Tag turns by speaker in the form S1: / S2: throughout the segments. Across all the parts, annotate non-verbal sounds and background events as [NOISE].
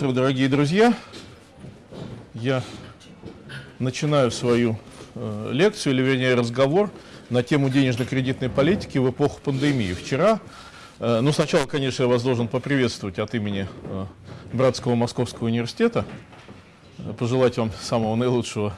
S1: утро, дорогие друзья. Я начинаю свою э, лекцию, или вернее разговор на тему денежно-кредитной политики в эпоху пандемии. Вчера, э, ну сначала, конечно, я вас должен поприветствовать от имени э, Братского Московского университета, э, пожелать вам самого наилучшего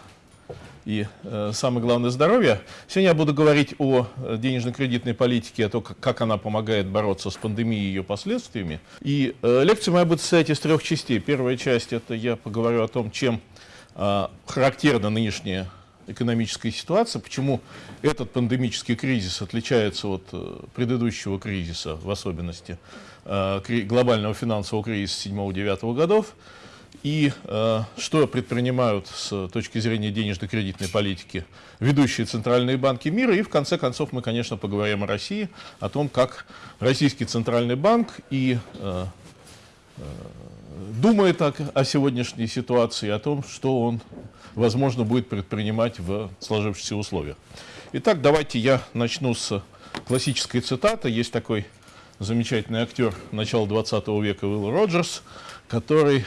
S1: и э, самое главное здоровье. Сегодня я буду говорить о э, денежно-кредитной политике, о том, как она помогает бороться с пандемией и ее последствиями. И э, лекция моя будет состоять из трех частей. Первая часть – это я поговорю о том, чем э, характерна нынешняя экономическая ситуация, почему этот пандемический кризис отличается от э, предыдущего кризиса, в особенности э, глобального финансового кризиса 7-9 годов, и э, что предпринимают с точки зрения денежно-кредитной политики ведущие центральные банки мира. И в конце концов мы, конечно, поговорим о России, о том, как Российский центральный банк и э, э, думает о, о сегодняшней ситуации, о том, что он, возможно, будет предпринимать в сложившихся условиях. Итак, давайте я начну с классической цитаты. Есть такой замечательный актер начала 20 века Уилл Роджерс, который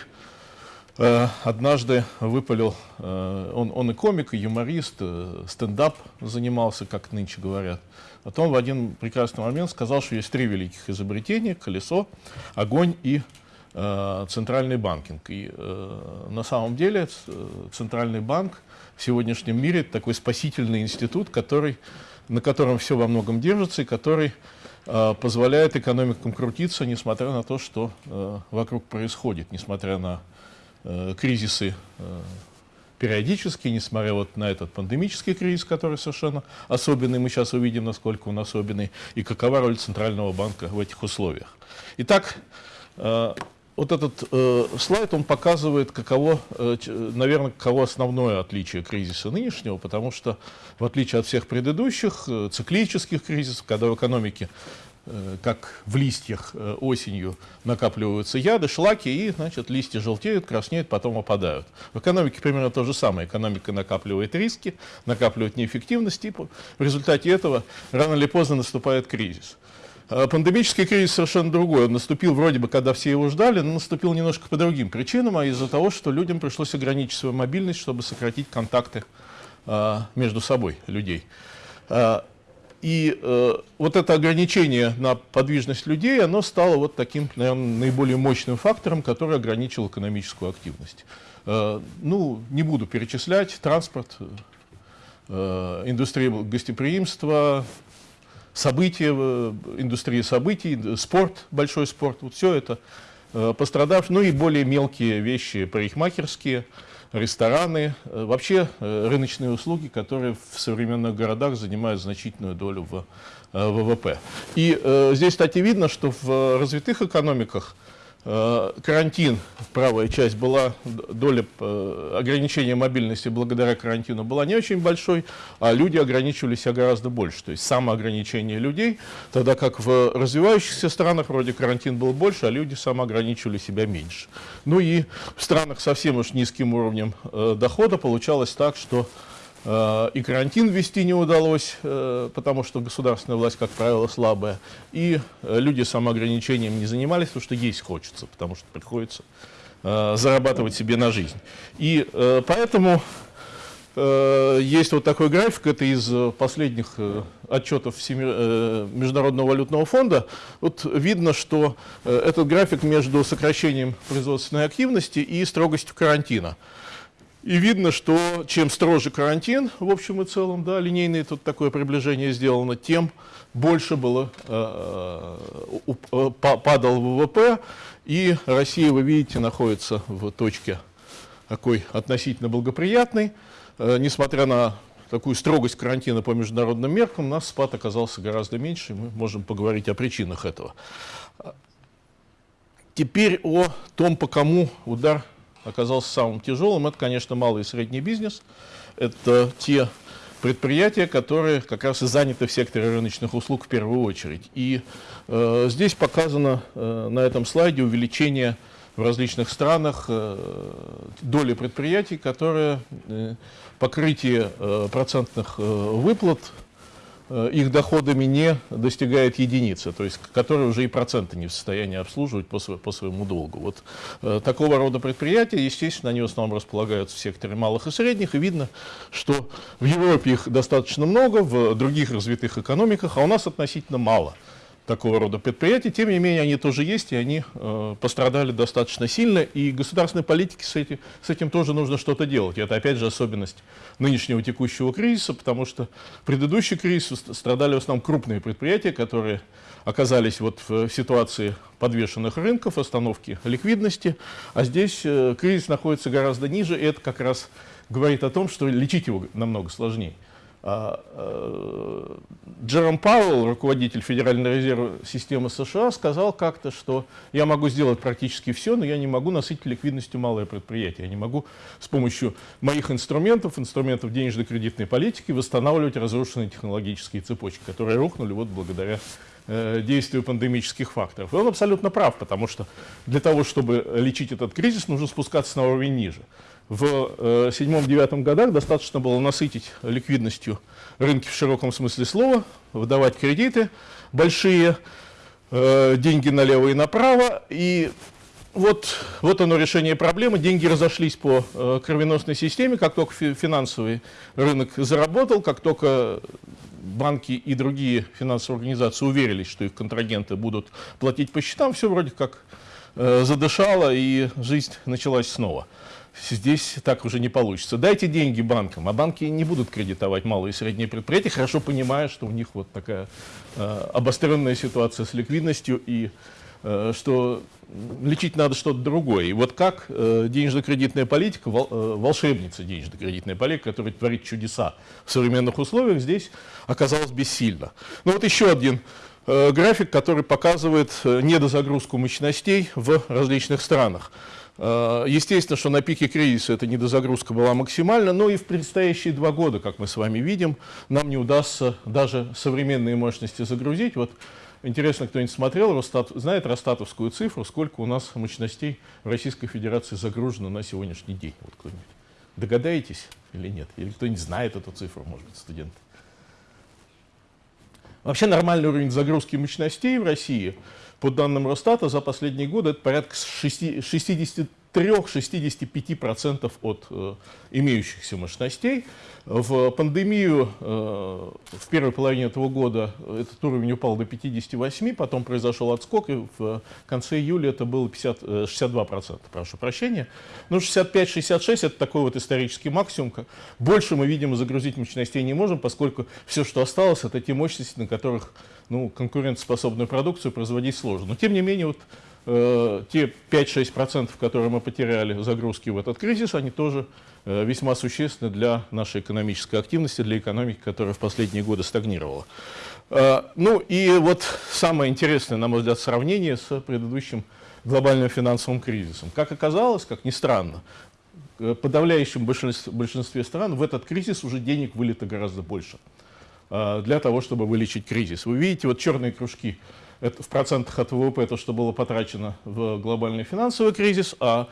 S1: однажды выпалил, э, он, он и комик, и юморист, э, стендап занимался, как нынче говорят. Потом в один прекрасный момент сказал, что есть три великих изобретения – колесо, огонь и центральный банкинг. И на самом деле центральный банк в сегодняшнем мире такой спасительный институт, который, на котором все во многом держится и который позволяет экономикам крутиться, несмотря на то, что вокруг происходит, несмотря на Э, кризисы э, периодически, несмотря вот на этот пандемический кризис, который совершенно особенный, мы сейчас увидим, насколько он особенный, и какова роль Центрального банка в этих условиях. Итак, э, вот этот слайд, он показывает, каково, наверное, каково основное отличие кризиса нынешнего, потому что, в отличие от всех предыдущих циклических кризисов, когда в экономике Э, как в листьях э, осенью накапливаются яды, шлаки, и значит, листья желтеют, краснеют, потом опадают. В экономике примерно то же самое. Экономика накапливает риски, накапливает неэффективность, и в результате этого рано или поздно наступает кризис. А пандемический кризис совершенно другой. Он наступил вроде бы, когда все его ждали, но наступил немножко по другим причинам, а из-за того, что людям пришлось ограничить свою мобильность, чтобы сократить контакты между собой людей. И э, вот это ограничение на подвижность людей, оно стало вот таким, наверное, наиболее мощным фактором, который ограничил экономическую активность. Э, ну, не буду перечислять, транспорт, э, индустрия гостеприимства, события, э, индустрия событий, спорт, большой спорт, вот все это э, пострадавшие, ну и более мелкие вещи, парикмахерские, рестораны, э, вообще э, рыночные услуги, которые в современных городах занимают значительную долю в э, ВВП. И здесь, кстати, видно, что в развитых экономиках карантин, правая часть была, доля э, ограничения мобильности благодаря карантину была не очень большой, а люди ограничивали себя гораздо больше. То есть самоограничение людей, тогда как в развивающихся странах вроде карантин был больше, а люди самоограничивали себя меньше. Ну и в странах совсем уж низким уровнем э, дохода получалось так, что Э, и карантин ввести не удалось, э, потому что государственная власть, как правило, слабая. И э, люди самоограничением не занимались, потому что есть хочется, потому что приходится зарабатывать себе на жизнь. И поэтому есть вот такой график, это из последних отчетов Международного валютного фонда. Вот видно, что этот график между сокращением производственной активности и строгостью карантина. И видно, что чем строже карантин, в общем и целом, да, линейное тут такое приближение сделано, тем больше было, э, э, падал ВВП, и Россия, вы видите, находится в точке такой относительно благоприятной. Э, несмотря на такую строгость карантина по международным меркам, у нас спад оказался гораздо меньше, и мы можем поговорить о причинах этого. Теперь о том, по кому удар оказался самым тяжелым, это, конечно, малый и средний бизнес. Это те предприятия, которые как раз и заняты в секторе рыночных услуг в первую очередь. И э, здесь показано э, на этом слайде увеличение в различных странах э, доли предприятий, которые э, покрытие э, процентных э, выплат их доходами не достигает единицы, то есть которые уже и проценты не в состоянии обслуживать по, по своему долгу. Вот э, такого рода предприятия, естественно, они в основном располагаются в секторе малых и средних, и видно, что в Европе их достаточно много, в других развитых экономиках, а у нас относительно мало такого рода предприятий. Тем не менее, они тоже есть, и они э, пострадали достаточно сильно. И государственной политике с этим, с этим тоже нужно что-то делать. Это, опять же, особенность нынешнего текущего кризиса, потому что предыдущий кризис страдали в основном крупные предприятия, которые оказались вот в ситуации подвешенных рынков, остановки ликвидности. А здесь э, кризис находится гораздо ниже, и это как раз говорит о том, что лечить его намного сложнее. А, э, Джером Пауэлл, руководитель Федеральной резервной системы США, сказал как-то, что я могу сделать практически все, но я не могу насытить ликвидностью малое предприятие. Я не могу с помощью моих инструментов, инструментов денежно-кредитной политики восстанавливать разрушенные технологические цепочки, которые рухнули вот благодаря э, действию пандемических факторов. И он абсолютно прав, потому что для того, чтобы лечить этот кризис, нужно спускаться на уровень ниже. В седьмом-девятом годах достаточно было насытить ликвидностью рынки в широком смысле слова, выдавать кредиты, большие э, деньги налево и направо. И вот, вот оно решение проблемы. Деньги разошлись по э, кровеносной системе, как только финансовый рынок заработал, как только банки и другие финансовые организации уверились, что их контрагенты будут платить по счетам, все вроде как э, задышало, и жизнь началась снова здесь так уже не получится. Дайте деньги банкам, а банки не будут кредитовать малые и средние предприятия, хорошо понимая, что у них вот такая э, обостренная ситуация с ликвидностью и э, что лечить надо что-то другое. И вот как э, денежно-кредитная политика, вол, э, волшебница денежно-кредитная политика, которая творит чудеса в современных условиях, здесь оказалась бессильна. Ну вот еще один э, график, который показывает э, недозагрузку мощностей в различных странах. Э, естественно, что на пике кризиса эта недозагрузка была максимальна, но и в предстоящие два года, как мы с вами видим, нам не удастся даже современные мощности загрузить. Вот интересно, кто-нибудь смотрел, Росстат, знает Росстатовскую цифру, сколько у нас мощностей в Российской Федерации загружено на сегодняшний день? Вот кто-нибудь догадаетесь или нет? Или кто-нибудь знает эту цифру, может быть, студенты? Вообще нормальный уровень загрузки мощностей в России – по данным Росстата, за последние годы это порядка 63-65% от э, имеющихся мощностей. В пандемию э, в первой половине этого года этот уровень упал до 58, потом произошел отскок, и в конце июля это было 50, 62%, э, прошу прощения. Ну, 65-66 это такой вот исторический максимум. Больше мы, видимо, загрузить мощностей не можем, поскольку все, что осталось, это те мощности, на которых ну, конкурентоспособную продукцию производить сложно. Но тем не менее, вот, э, те 5-6%, которые мы потеряли загрузки в этот кризис, они тоже э, весьма существенны для нашей экономической активности, для экономики, которая в последние годы стагнировала. Э, ну и вот самое интересное, на мой взгляд, сравнение с предыдущим глобальным финансовым кризисом. Как оказалось, как ни странно, в подавляющем большинстве стран в этот кризис уже денег вылито гораздо больше. Э, для того, чтобы вылечить кризис. Вы видите, вот черные кружки это в процентах от ВВП то, что было потрачено в глобальный финансовый кризис, а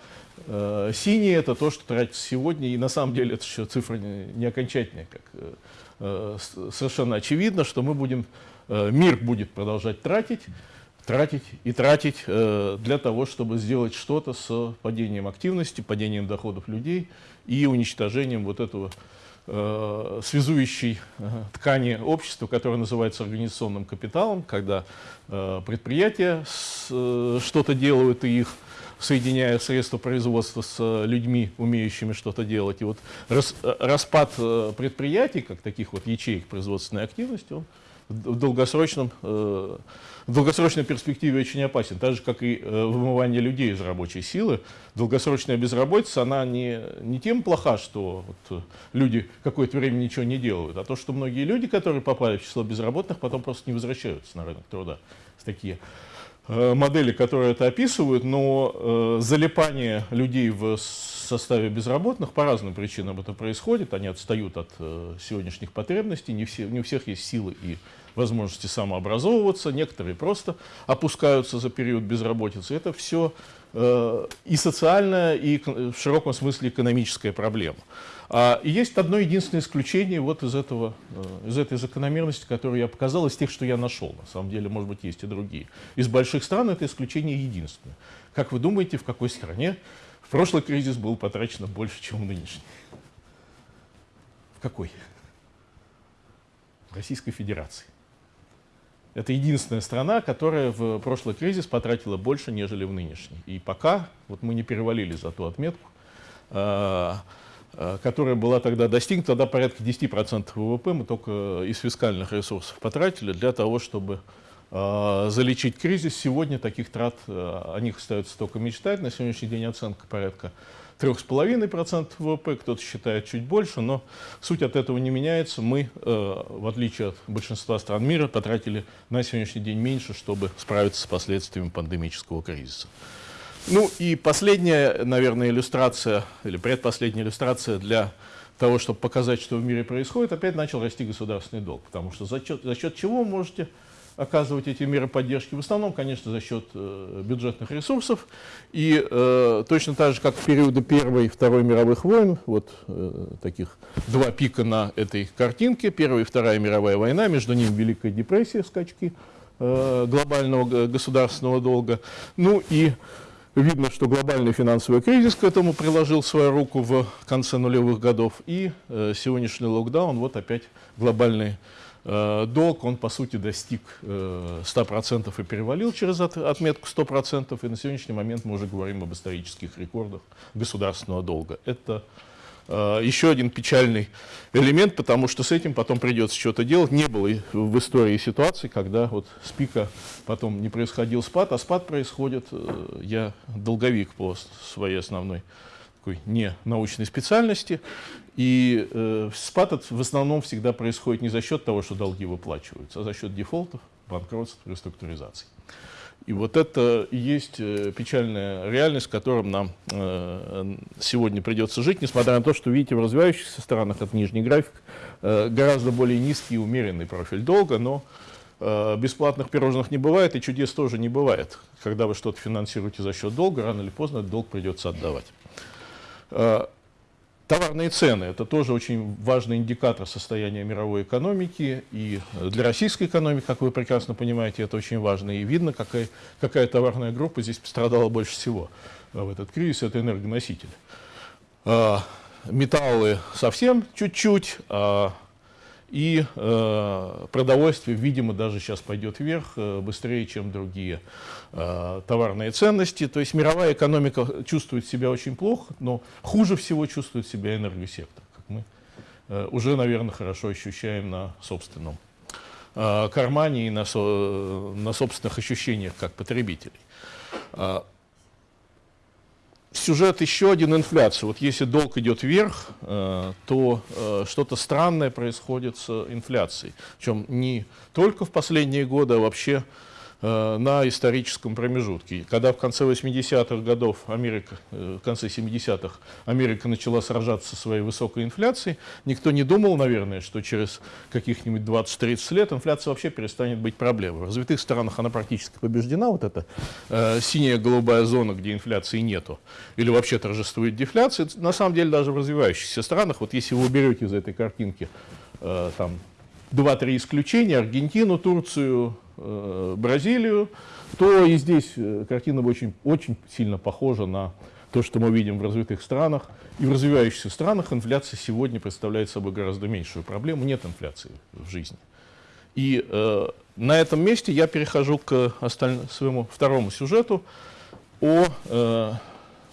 S1: э, синие это то, что тратится сегодня, и на самом деле это еще цифра не, не окончательная, как э, э совершенно очевидно, что мы будем, э, мир будет продолжать тратить, тратить и тратить э, для того, чтобы сделать что-то с падением активности, падением доходов людей и уничтожением вот этого связующей э, ткани общества, которая называется организационным капиталом, когда э, предприятия э, что-то делают и их соединяя средства производства с людьми, умеющими что-то делать. И вот рас, э, распад э, предприятий, как таких вот ячеек производственной активности, он в долгосрочном э, в долгосрочной перспективе очень опасен, так же, как и э, вымывание людей из рабочей силы. Долгосрочная безработица, она не, не тем плоха, что вот э, люди какое-то время ничего не делают, а то, что многие люди, которые попали в число безработных, потом просто не возвращаются на рынок труда. Такие э, модели, которые это описывают, но залипание людей в составе безработных по разным причинам это происходит, они отстают от сегодняшних потребностей, не, все, не у всех есть силы и возможности самообразовываться, некоторые просто опускаются за период безработицы. Это все э, и социальная, и в широком смысле экономическая проблема. А, и есть одно единственное исключение вот из, этого, э, из этой закономерности, которую я показал, из тех, что я нашел. На самом деле, может быть, есть и другие. Из больших стран это исключение единственное. Как вы думаете, в какой стране в прошлый кризис был потрачено больше, чем в нынешний? В какой? В Российской Федерации. Это единственная страна, которая в прошлый кризис потратила больше, нежели в нынешний. И пока вот мы не перевалили за ту отметку, а, а, которая была тогда достигнута, тогда порядка 10% ВВП мы только из фискальных ресурсов потратили для того, чтобы а, залечить кризис. Сегодня таких трат, о них остается только мечтать. На сегодняшний день оценка порядка 3,5% ВВП, кто-то считает чуть больше, но суть от этого не меняется. Мы, э, в отличие от большинства стран мира, потратили на сегодняшний день меньше, чтобы справиться с последствиями пандемического кризиса. Ну и последняя, наверное, иллюстрация, или предпоследняя иллюстрация для того, чтобы показать, что в мире происходит, опять начал расти государственный долг. Потому что за счет, за счет чего вы можете оказывать эти меры поддержки, в основном, конечно, за счет э, бюджетных ресурсов. И э, точно так же, как в периоды Первой и Второй мировых войн, вот э, таких два пика на этой картинке, Первая и Вторая мировая война, между ними Великая депрессия, скачки э, глобального государственного долга. Ну и видно, что глобальный финансовый кризис к этому приложил свою руку в конце нулевых годов. И э, сегодняшний локдаун, вот опять глобальный Э, долг, он по сути достиг 100% э, и перевалил через отметку 100%, и на сегодняшний момент мы уже говорим об исторических рекордах государственного долга. Это э, еще один печальный элемент, потому что с этим потом придется что-то делать. Не было в истории ситуации, когда вот с пика потом не происходил спад, а спад происходит, я долговик по своей основной такой не научной специальности. И э, спад в основном всегда происходит не за счет того, что долги выплачиваются, а за счет дефолтов, банкротств, реструктуризаций. И вот это и есть э, печальная реальность, с которой нам э, сегодня придется жить, несмотря на то, что, видите, в развивающихся странах, это нижний график, э, гораздо более низкий и умеренный профиль долга, но э, бесплатных пирожных не бывает, и чудес тоже не бывает. Когда вы что-то финансируете за счет долга, рано или поздно этот долг придется отдавать. Э, товарные цены – это тоже очень важный индикатор состояния мировой экономики. И для российской экономики, как вы прекрасно понимаете, это очень важно. И видно, какая, какая товарная группа здесь пострадала больше всего в этот кризис – это энергоносители. Э, металлы совсем чуть-чуть, а и э, продовольствие, видимо, даже сейчас пойдет вверх э, быстрее, чем другие э, товарные ценности. То есть мировая экономика чувствует себя очень плохо, но хуже всего чувствует себя энергосектор, как мы э, уже, наверное, хорошо ощущаем на собственном э, кармане и на, со, на собственных ощущениях как потребителей. Сюжет еще один инфляция. Вот если долг идет вверх, э, то э, что-то странное происходит с инфляцией. Причем не только в последние годы, а вообще на историческом промежутке. Когда в конце 80-х годов Америка, э, в конце 70-х Америка начала сражаться со своей высокой инфляцией, никто не думал, наверное, что через каких-нибудь 20-30 лет инфляция вообще перестанет быть проблемой. В развитых странах она практически побеждена, вот эта э, синяя голубая зона, где инфляции нету, или вообще торжествует дефляция. На самом деле даже в развивающихся странах, вот если вы уберете из этой картинки э, там 2-3 исключения, Аргентину, Турцию, э, Бразилию, то и здесь э, картина очень, очень сильно похожа на то, что мы видим в развитых странах. И в развивающихся странах инфляция сегодня представляет собой гораздо меньшую проблему. Нет инфляции в жизни. И э, на этом месте я перехожу к осталь... своему второму сюжету о э,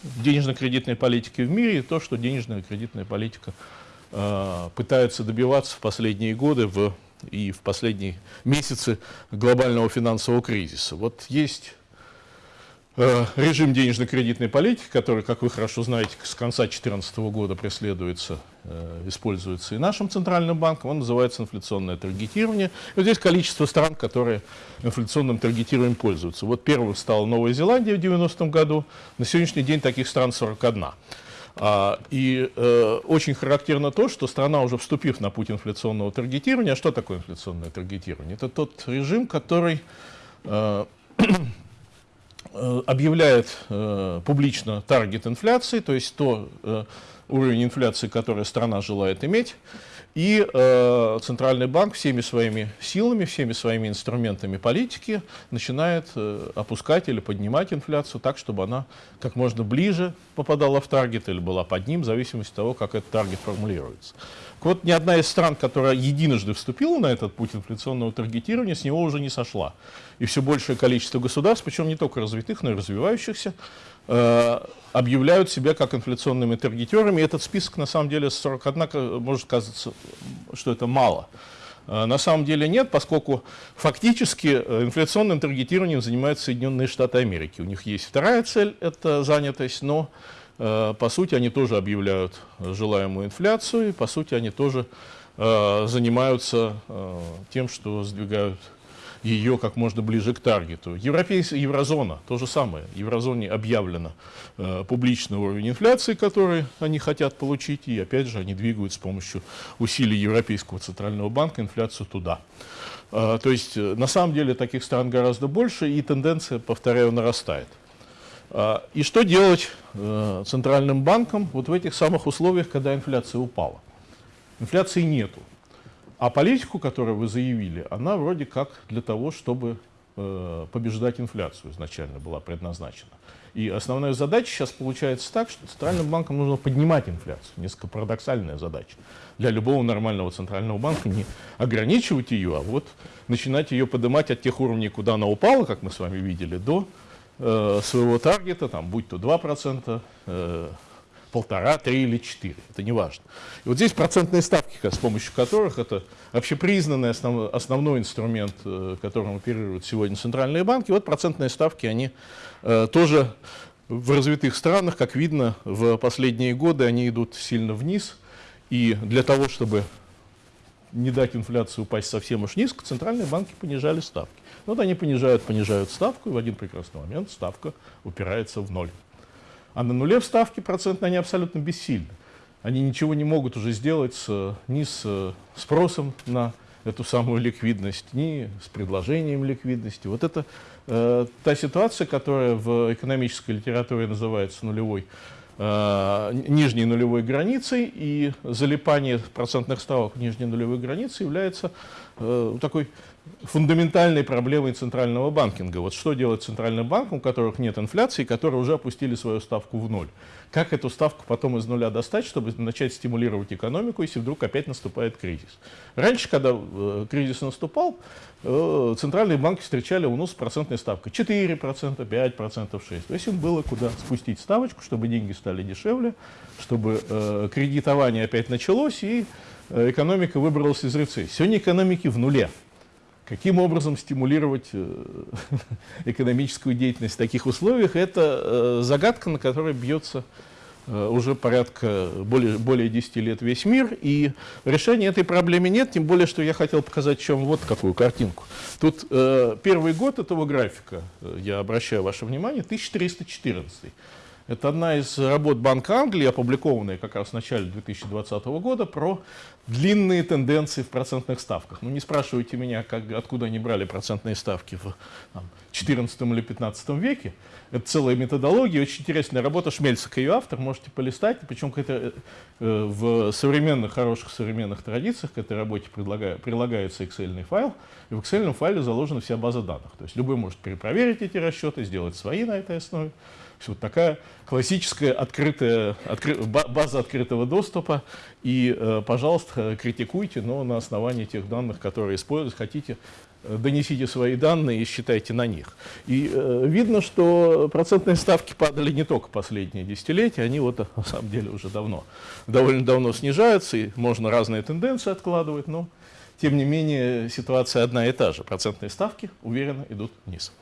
S1: денежно-кредитной политике в мире и то, что денежная кредитная политика э, пытается добиваться в последние годы в и в последние месяцы глобального финансового кризиса. Вот есть э, режим денежно-кредитной политики, который, как вы хорошо знаете, с конца 2014 года преследуется, э, используется и нашим центральным банком, он называется инфляционное таргетирование. И вот здесь количество стран, которые инфляционным таргетированием пользуются. Вот первым стала Новая Зеландия в 90-м году, на сегодняшний день таких стран 41. А, и э, очень характерно то, что страна, уже вступив на путь инфляционного таргетирования, а что такое инфляционное таргетирование? Это тот режим, который э, э, объявляет публично таргет инфляции, то есть то уровень инфляции, который страна желает иметь, и э, Центральный банк всеми своими силами, всеми своими инструментами политики начинает э, опускать или поднимать инфляцию так, чтобы она как можно ближе попадала в таргет или была под ним, в зависимости от того, как этот таргет формулируется. Вот ни одна из стран, которая единожды вступила на этот путь инфляционного таргетирования, с него уже не сошла. И все большее количество государств, причем не только развитых, но и развивающихся, Э, объявляют себя как инфляционными таргетерами. И этот список, на самом деле, 41, может казаться, что это мало. Э, на самом деле нет, поскольку фактически э, инфляционным таргетированием занимаются Соединенные Штаты Америки. У них есть вторая цель – это занятость, но по сути они тоже объявляют желаемую инфляцию, и по сути они тоже занимаются тем, что сдвигают ее как можно ближе к таргету. Европейская еврозона, то же самое. Еврозоне объявлено э, публичный уровень инфляции, который они хотят получить, и опять же они двигают с помощью усилий Европейского центрального банка инфляцию туда. Э, то есть э, на самом деле таких стран гораздо больше, и тенденция, повторяю, нарастает. Э, и что делать э, центральным банкам вот в этих самых условиях, когда инфляция упала? Инфляции нету. А политику, которую вы заявили, она вроде как для того, чтобы э, побеждать инфляцию изначально была предназначена. И основная задача сейчас получается так, что центральным банкам нужно поднимать инфляцию. Несколько парадоксальная задача. Для любого нормального центрального банка не ограничивать ее, а вот начинать ее поднимать от тех уровней, куда она упала, как мы с вами видели, до э, своего таргета, там, будь то 2%, э, полтора, три или четыре, это не важно. И вот здесь процентные ставки, с помощью которых это общепризнанный основ, основной инструмент, э, которым оперируют сегодня центральные банки, вот процентные ставки, они э, тоже в развитых странах, как видно, в последние годы они идут сильно вниз, и для того, чтобы не дать инфляции упасть совсем уж низко, центральные банки понижали ставки. Вот они понижают, понижают ставку, и в один прекрасный момент ставка упирается в ноль. А на нуле вставки процентные они абсолютно бессильны. Они ничего не могут уже сделать с, ни с э, спросом на эту самую ликвидность, ни с предложением ликвидности. Вот это э, та ситуация, которая в экономической литературе называется нулевой, э, нижней нулевой границей, и залипание процентных ставок нижней нулевой границе является э, такой фундаментальной проблемой центрального банкинга. Вот что делать центральным банком, у которых нет инфляции, которые уже опустили свою ставку в ноль? Как эту ставку потом из нуля достать, чтобы начать стимулировать экономику, если вдруг опять наступает кризис? Раньше, когда э, кризис наступал, э, центральные банки встречали унос с процентной ставкой 4%, 5%, 6%. То есть им было куда спустить ставочку, чтобы деньги стали дешевле, чтобы э, кредитование опять началось и э, экономика выбралась из рецессии. Сегодня экономики в нуле. Каким образом стимулировать э, [LAUGHS] экономическую деятельность в таких условиях, это э, загадка, на которой бьется э, уже порядка более, более 10 лет весь мир, и решения этой проблемы нет, тем более, что я хотел показать чем вот какую картинку. Тут э, первый год этого графика, я обращаю ваше внимание, 1314. Это одна из работ Банка Англии, опубликованная как раз в начале 2020 года, про длинные тенденции в процентных ставках. Ну, не спрашивайте меня, как, откуда они брали процентные ставки в там, 14 или 15 веке. Это целая методология, очень интересная работа. Шмельцик ее автор, можете полистать. Причем этой, э, в современных, хороших современных традициях к этой работе прилагается Excel файл, и в Excel файле заложена вся база данных. То есть любой может перепроверить эти расчеты, сделать свои на этой основе вот такая классическая открытая, откры, база открытого доступа. И, э, пожалуйста, критикуйте, но на основании тех данных, которые используете, хотите, э, донесите свои данные и считайте на них. И э, видно, что процентные ставки падали не только последние десятилетия, они вот на самом деле уже давно, довольно давно снижаются, и можно разные тенденции откладывать, но тем не менее ситуация одна и та же. Процентные ставки уверенно идут вниз.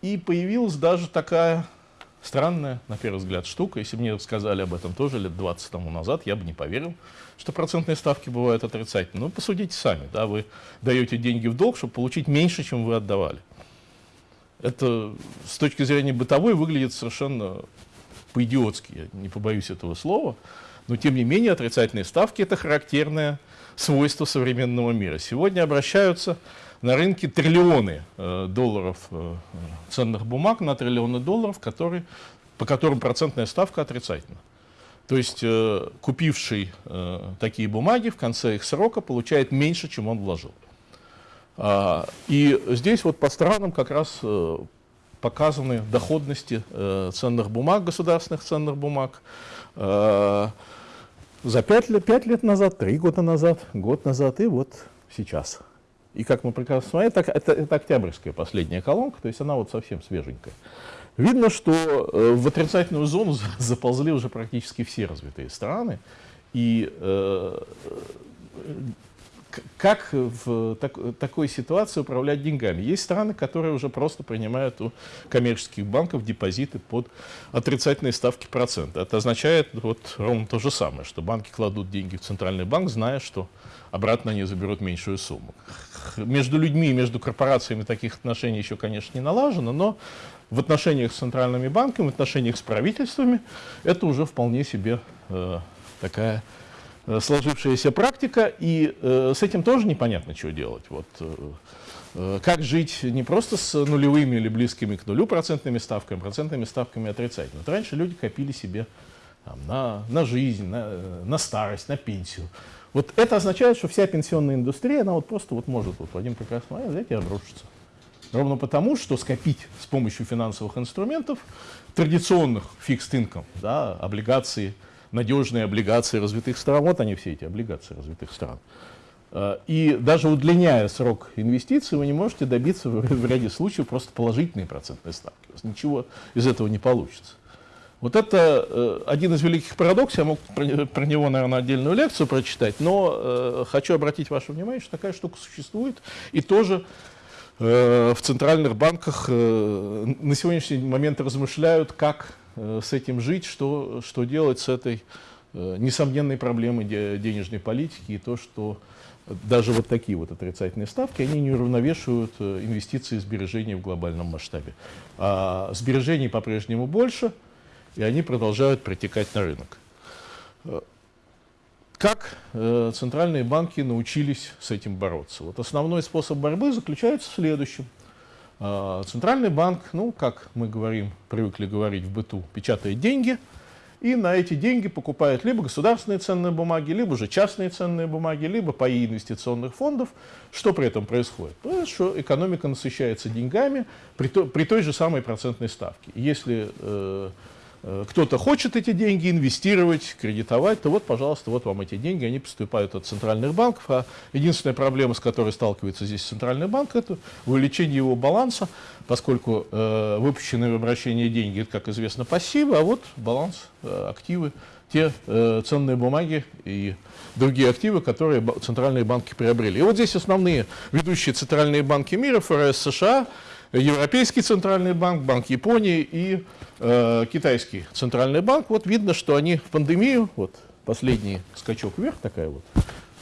S1: И появилась даже такая странная, на первый взгляд, штука. Если мне сказали об этом тоже лет 20 тому назад, я бы не поверил, что процентные ставки бывают отрицательные. Ну, посудите сами, да, вы даете деньги в долг, чтобы получить меньше, чем вы отдавали. Это с точки зрения бытовой выглядит совершенно по-идиотски, я не побоюсь этого слова, но тем не менее отрицательные ставки – это характерное свойство современного мира. Сегодня обращаются на рынке триллионы э, долларов э, ценных бумаг на триллионы долларов, которые, по которым процентная ставка отрицательна. То есть э, купивший э, такие бумаги в конце их срока получает меньше, чем он вложил. А, и здесь вот по странам как раз э, показаны доходности э, ценных бумаг, государственных ценных бумаг. Э, за пять лет, пять лет назад, три года назад, год назад и вот сейчас. И как мы прекрасно смотрим, это, это, это октябрьская последняя колонка, то есть она вот совсем свеженькая. Видно, что э, в отрицательную зону заползли уже практически все развитые страны. И э, как в так, такой ситуации управлять деньгами? Есть страны, которые уже просто принимают у коммерческих банков депозиты под отрицательные ставки процента. Это означает вот ровно то же самое, что банки кладут деньги в центральный банк, зная, что обратно они заберут меньшую сумму. Между людьми, между корпорациями таких отношений еще, конечно, не налажено, но в отношениях с центральными банками, в отношениях с правительствами это уже вполне себе э, такая сложившаяся практика, и э, с этим тоже непонятно, что делать. Вот, э, э, как жить не просто с нулевыми или близкими к нулю процентными ставками, процентными ставками отрицательно. Вот раньше люди копили себе там, на, на жизнь, на, на старость, на пенсию. Вот это означает, что вся пенсионная индустрия, она вот просто вот может вот в один прекрасный момент взять и обрушиться. Ровно потому, что скопить с помощью финансовых инструментов, традиционных fixed income, да, облигации, надежные облигации развитых стран, вот они все эти облигации развитых стран. А, и даже удлиняя срок инвестиций, вы не можете добиться в ряде случаев просто положительной процентной ставки. Ничего из этого не получится. Вот это э, один из великих парадоксов, я мог про, него, наверное, отдельную лекцию прочитать, но э, хочу обратить ваше внимание, что такая штука существует, и тоже Э, в центральных банках э, на сегодняшний момент размышляют, как э, с этим жить, что, что делать с этой несомненной проблемой денежной политики и то, что даже вот такие вот отрицательные ставки, они не уравновешивают инвестиции и сбережения в глобальном масштабе. А сбережений по-прежнему больше, и они продолжают притекать на рынок. Как э, центральные банки научились с этим бороться? Вот основной способ борьбы заключается в следующем. Э, центральный банк, ну, как мы говорим, привыкли говорить в быту, печатает деньги, и на эти деньги покупает либо государственные ценные бумаги, либо же частные ценные бумаги, либо паи инвестиционных фондов. Что при этом происходит? Понятно, что экономика насыщается деньгами при, то, при той же самой процентной ставке. Если Э, кто-то хочет эти деньги инвестировать, кредитовать, то вот, пожалуйста, вот вам эти деньги, они поступают от центральных банков. А единственная проблема, с которой сталкивается здесь центральный банк, это увеличение его баланса, поскольку э, выпущенные в обращение деньги, это, как известно, пассивы, а вот баланс, э, активы, те э, ценные бумаги и другие активы, которые центральные банки приобрели. И вот здесь основные ведущие центральные банки мира, ФРС США, Европейский центральный банк, Банк Японии и э, Китайский центральный банк. Вот видно, что они в пандемию, вот последний скачок вверх такая вот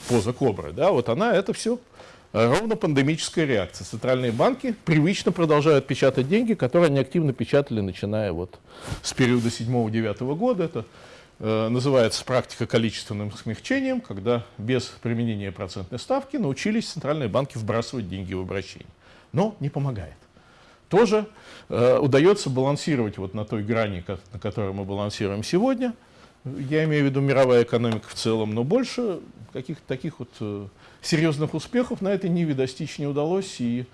S1: поза кобры, да, вот она, это все ровно пандемическая реакция. Центральные банки привычно продолжают печатать деньги, которые они активно печатали, начиная вот с периода 7-9 года. Это э, называется практика количественным смягчением, когда без применения процентной ставки научились центральные банки вбрасывать деньги в обращение. Но не помогает тоже э, удается балансировать вот на той грани, как, на которой мы балансируем сегодня. Я имею в виду мировая экономика в целом, но больше каких-то таких вот э, серьезных успехов на этой ниве достичь не удалось. И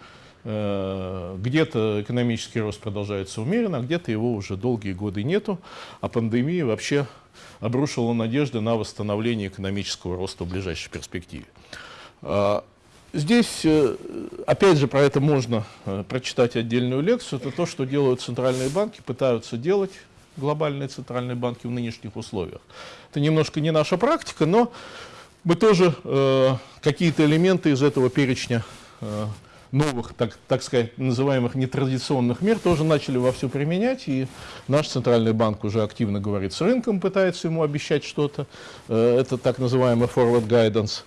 S1: э, где-то экономический рост продолжается умеренно, а где-то его уже долгие годы нету, а пандемия вообще обрушила надежды на восстановление экономического роста в ближайшей перспективе. Здесь, э, опять же, про это можно э, прочитать отдельную лекцию. Это то, что делают центральные банки, пытаются делать глобальные центральные банки в нынешних условиях. Это немножко не наша практика, но мы тоже э, какие-то элементы из этого перечня э, новых, так, так сказать, называемых нетрадиционных мер тоже начали вовсю применять, и наш центральный банк уже активно говорит с рынком, пытается ему обещать что-то. Э, это так называемый forward guidance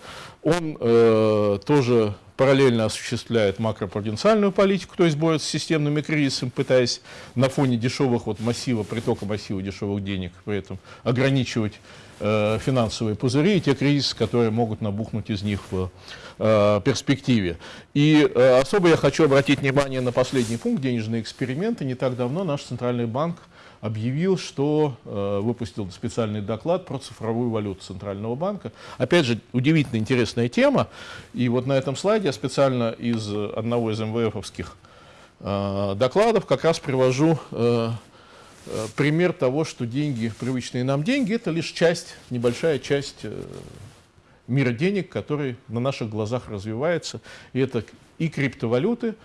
S1: он э, тоже параллельно осуществляет макропруденциальную политику, то есть борется с системными кризисами, пытаясь на фоне дешевых вот массива, притока массива дешевых денег при этом ограничивать э, финансовые пузыри и те кризисы, которые могут набухнуть из них в э, перспективе. И э, особо я хочу обратить внимание на последний пункт денежные эксперименты. Не так давно наш центральный банк объявил, что э, выпустил специальный доклад про цифровую валюту Центрального банка. Опять же, удивительно интересная тема. И вот на этом слайде я специально из одного из МВФовских э, докладов как раз привожу э, э, пример того, что деньги, привычные нам деньги, это лишь часть, небольшая часть э, мира денег, который на наших глазах развивается. И это и криптовалюты,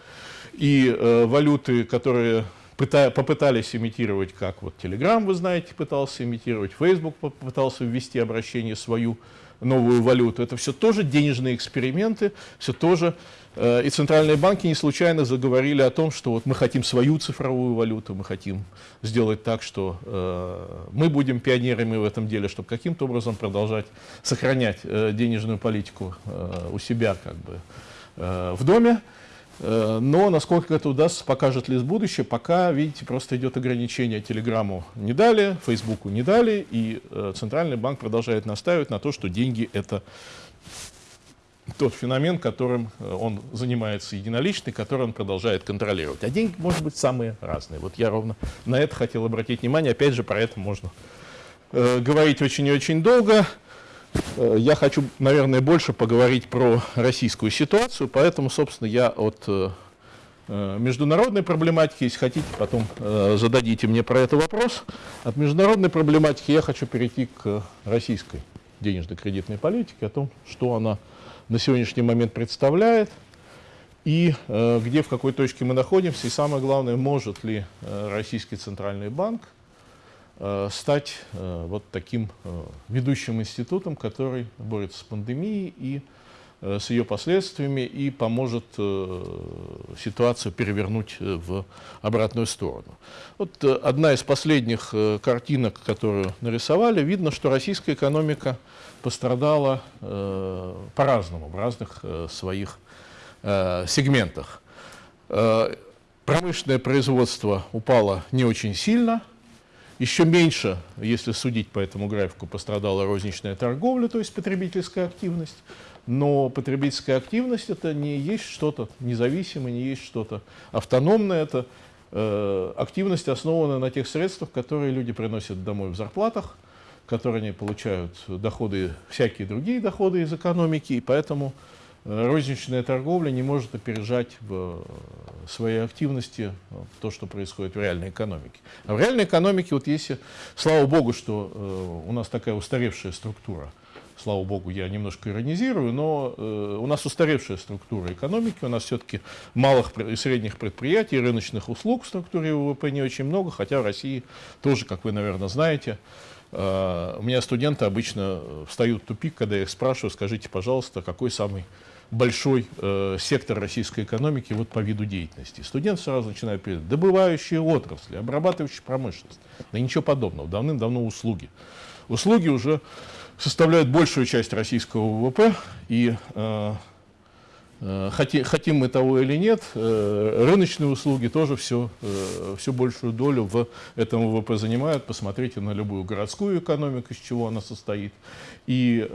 S1: и э, валюты, которые попытались имитировать, как вот Telegram, вы знаете, пытался имитировать, Facebook попытался ввести обращение свою новую валюту. Это все тоже денежные эксперименты, все тоже. Э, и центральные банки не случайно заговорили о том, что вот мы хотим свою цифровую валюту, мы хотим сделать так, что э, мы будем пионерами в этом деле, чтобы каким-то образом продолжать сохранять э, денежную политику у себя как бы в доме. Э, но насколько это удастся, покажет ли будущее, пока, видите, просто идет ограничение Телеграмму не дали, Фейсбуку не дали, и э, Центральный банк продолжает настаивать на то, что деньги — это тот феномен, которым э, он занимается единоличный, который он продолжает контролировать. А деньги, может быть, самые разные. Вот я ровно на это хотел обратить внимание. Опять же, про это можно э, говорить очень и очень долго. Э, я хочу, наверное, больше поговорить про российскую ситуацию, поэтому, собственно, я от э, э, международной проблематики, если хотите, потом зададите мне про это вопрос. От международной проблематики я хочу перейти к российской денежно-кредитной политике, о том, что она на сегодняшний момент представляет, и где, в какой точке мы находимся, и самое главное, может ли Российский Центральный банк стать э, вот таким э, ведущим институтом, который борется с пандемией и с ее последствиями и поможет ситуацию перевернуть в обратную сторону. Вот одна из последних картинок, которую нарисовали, видно, что российская экономика пострадала по-разному в разных своих сегментах. Промышленное производство упало не очень сильно, еще меньше, если судить по этому графику, пострадала розничная торговля, то есть потребительская активность. Но потребительская активность это не есть что-то независимое, не есть что-то автономное. Это э, активность основана на тех средствах, которые люди приносят домой в зарплатах, которые они получают доходы, всякие другие доходы из экономики, и поэтому розничная торговля не может опережать в э, своей активности э, то, что происходит в реальной экономике. А в реальной экономике, вот если, слава богу, что э, у нас такая устаревшая структура, слава богу, я немножко иронизирую, но э, у нас устаревшая структура экономики, у нас все-таки малых и средних предприятий, рыночных услуг в структуре ВВП не очень много, хотя в России тоже, как вы, наверное, знаете, э, у меня студенты обычно встают в тупик, когда я их спрашиваю, скажите, пожалуйста, какой самый большой э, сектор российской экономики вот по виду деятельности. Студент сразу начинает писать, добывающие отрасли, обрабатывающая промышленность. Да ничего подобного, давным-давно услуги. Услуги уже составляют большую часть российского ВВП, и э, Э, хотим мы того или нет, э, рыночные услуги тоже все, э, все большую долю в этом ВВП занимают. Посмотрите на любую городскую экономику, из чего она состоит. И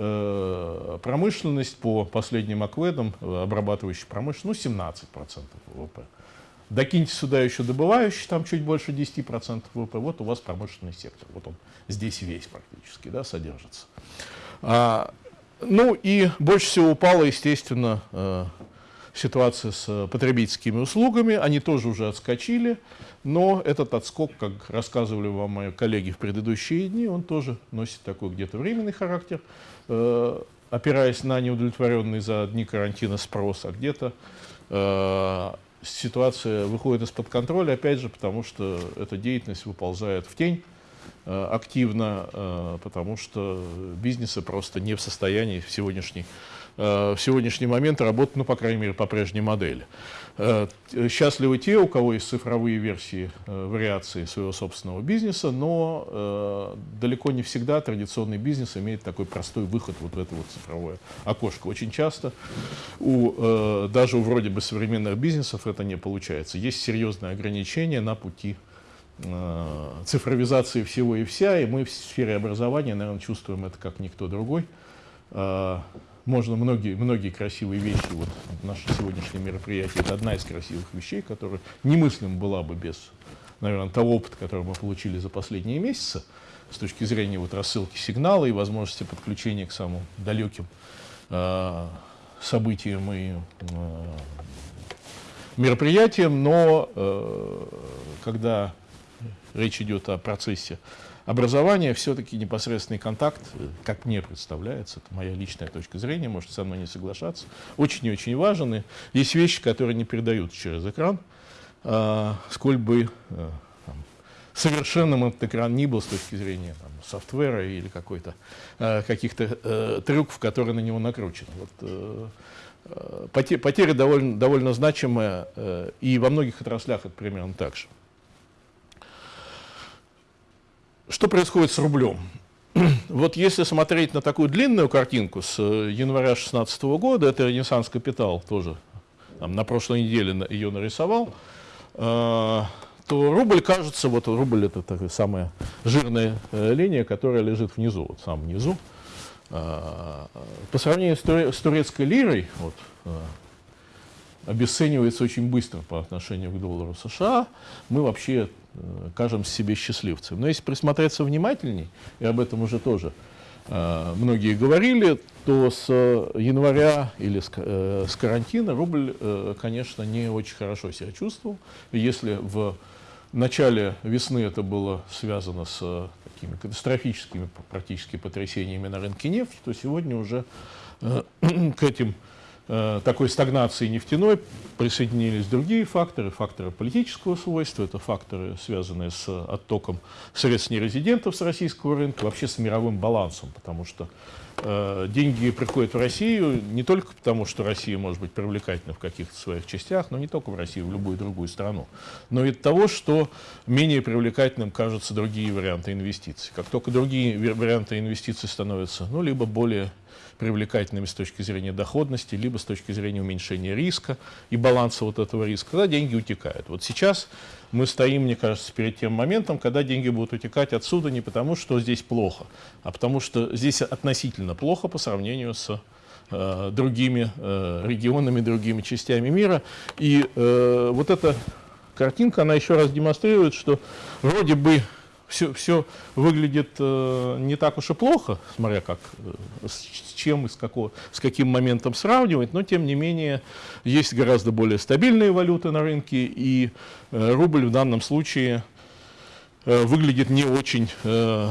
S1: промышленность по последним акведам, обрабатывающая промышленность, ну 17% ВВП. Докиньте сюда еще добывающий, там чуть больше 10% ВВП, вот у вас промышленный сектор. Вот он здесь весь практически да, содержится. Ну и больше всего упала, естественно, э, ситуация с потребительскими услугами. Они тоже уже отскочили, но этот отскок, как рассказывали вам мои коллеги в предыдущие дни, он тоже носит такой где-то временный характер, э, опираясь на неудовлетворенный за дни карантина спрос, а где-то э, ситуация выходит из-под контроля, опять же, потому что эта деятельность выползает в тень э, активно, э, потому что бизнесы просто не в состоянии в сегодняшний, в сегодняшний момент работать, ну, по крайней мере, по прежней модели. Э, счастливы те, у кого есть цифровые версии, э, вариации своего собственного бизнеса, но э, далеко не всегда традиционный бизнес имеет такой простой выход вот в это вот цифровое окошко. Очень часто у, даже у вроде бы современных бизнесов это не получается. Есть серьезные ограничения на пути цифровизации всего и вся, и мы в сфере образования, наверное, чувствуем это как никто другой. Можно многие, многие красивые вещи, вот наше сегодняшнее мероприятие, это одна из красивых вещей, которая немыслим была бы без, наверное, того опыта, который мы получили за последние месяцы, с точки зрения вот рассылки сигнала и возможности подключения к самым далеким э, событиям и э, мероприятиям, но э, когда речь идет о процессе образование все-таки непосредственный контакт, как мне представляется, это моя личная точка зрения, можете со мной не соглашаться, очень и очень важен. И есть вещи, которые не передаются через экран, а, сколь бы а, там, совершенным этот экран ни был с точки зрения там, софтвера или какой-то а, каких-то а, трюков, которые на него накручены. Вот, а, потери довольно, довольно значимые, а, и во многих отраслях это примерно так же. Что происходит с рублем? [CLEARS THROAT] Вот если смотреть на такую длинную картинку с э, января 2016 года, это Ренессанс Капитал тоже там, на прошлой неделе ее нарисовал, э, то рубль кажется, вот рубль это такая самая жирная э, линия, которая лежит внизу, вот самом низу. Э, по сравнению с, туре, с турецкой лирой, вот, обесценивается очень быстро по отношению к доллару США, мы вообще Э, кажемся себе счастливцем. Но если присмотреться внимательней, и об этом уже тоже э, многие говорили, то с января или с, э, карантина рубль, конечно, не очень хорошо себя чувствовал. Если в начале весны это было связано с такими катастрофическими практически потрясениями на рынке нефти, то сегодня уже [CLEARS THROAT] к этим такой стагнации нефтяной присоединились другие факторы, факторы политического свойства, это факторы, связанные с оттоком средств нерезидентов с российского рынка, вообще с мировым балансом, потому что э, деньги приходят в Россию не только потому, что Россия может быть привлекательна в каких-то своих частях, но не только в Россию, в любую другую страну, но и от того, что менее привлекательным кажутся другие варианты инвестиций. Как только другие варианты инвестиций становятся, ну, либо более привлекательными с точки зрения доходности, либо с точки зрения уменьшения риска и баланса вот этого риска, когда деньги утекают. Вот сейчас мы стоим, мне кажется, перед тем моментом, когда деньги будут утекать отсюда не потому, что здесь плохо, а потому что здесь относительно плохо по сравнению с э, другими э, регионами, другими частями мира. И э, вот эта картинка, она еще раз демонстрирует, что вроде бы все, все выглядит э, не так уж и плохо, смотря как, э, с чем и с, какого, с каким моментом сравнивать, но тем не менее есть гораздо более стабильные валюты на рынке, и э, рубль в данном случае э, выглядит не очень э,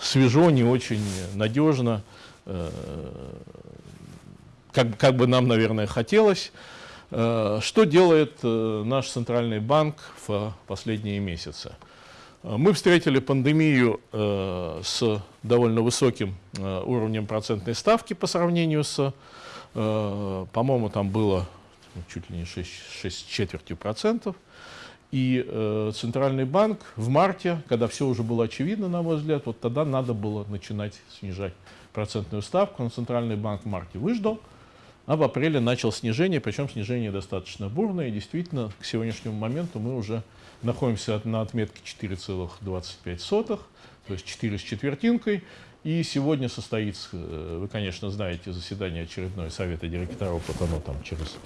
S1: свежо, не очень надежно, э, как, как бы нам, наверное, хотелось. Э, что делает э, наш центральный банк в последние месяцы? Мы встретили пандемию э, с довольно высоким э, уровнем процентной ставки по сравнению с, э, по-моему, там было чуть ли не 6, 6 четвертью процентов. И э, Центральный банк в марте, когда все уже было очевидно, на мой взгляд, вот тогда надо было начинать снижать процентную ставку. Но Центральный банк в марте выждал, а в апреле начал снижение, причем снижение достаточно бурное. И действительно, к сегодняшнему моменту мы уже находимся на отметке 4,25, то есть 4 с четвертинкой. И сегодня состоится, э, вы, конечно, знаете, заседание очередное Совета директоров, вот оно там через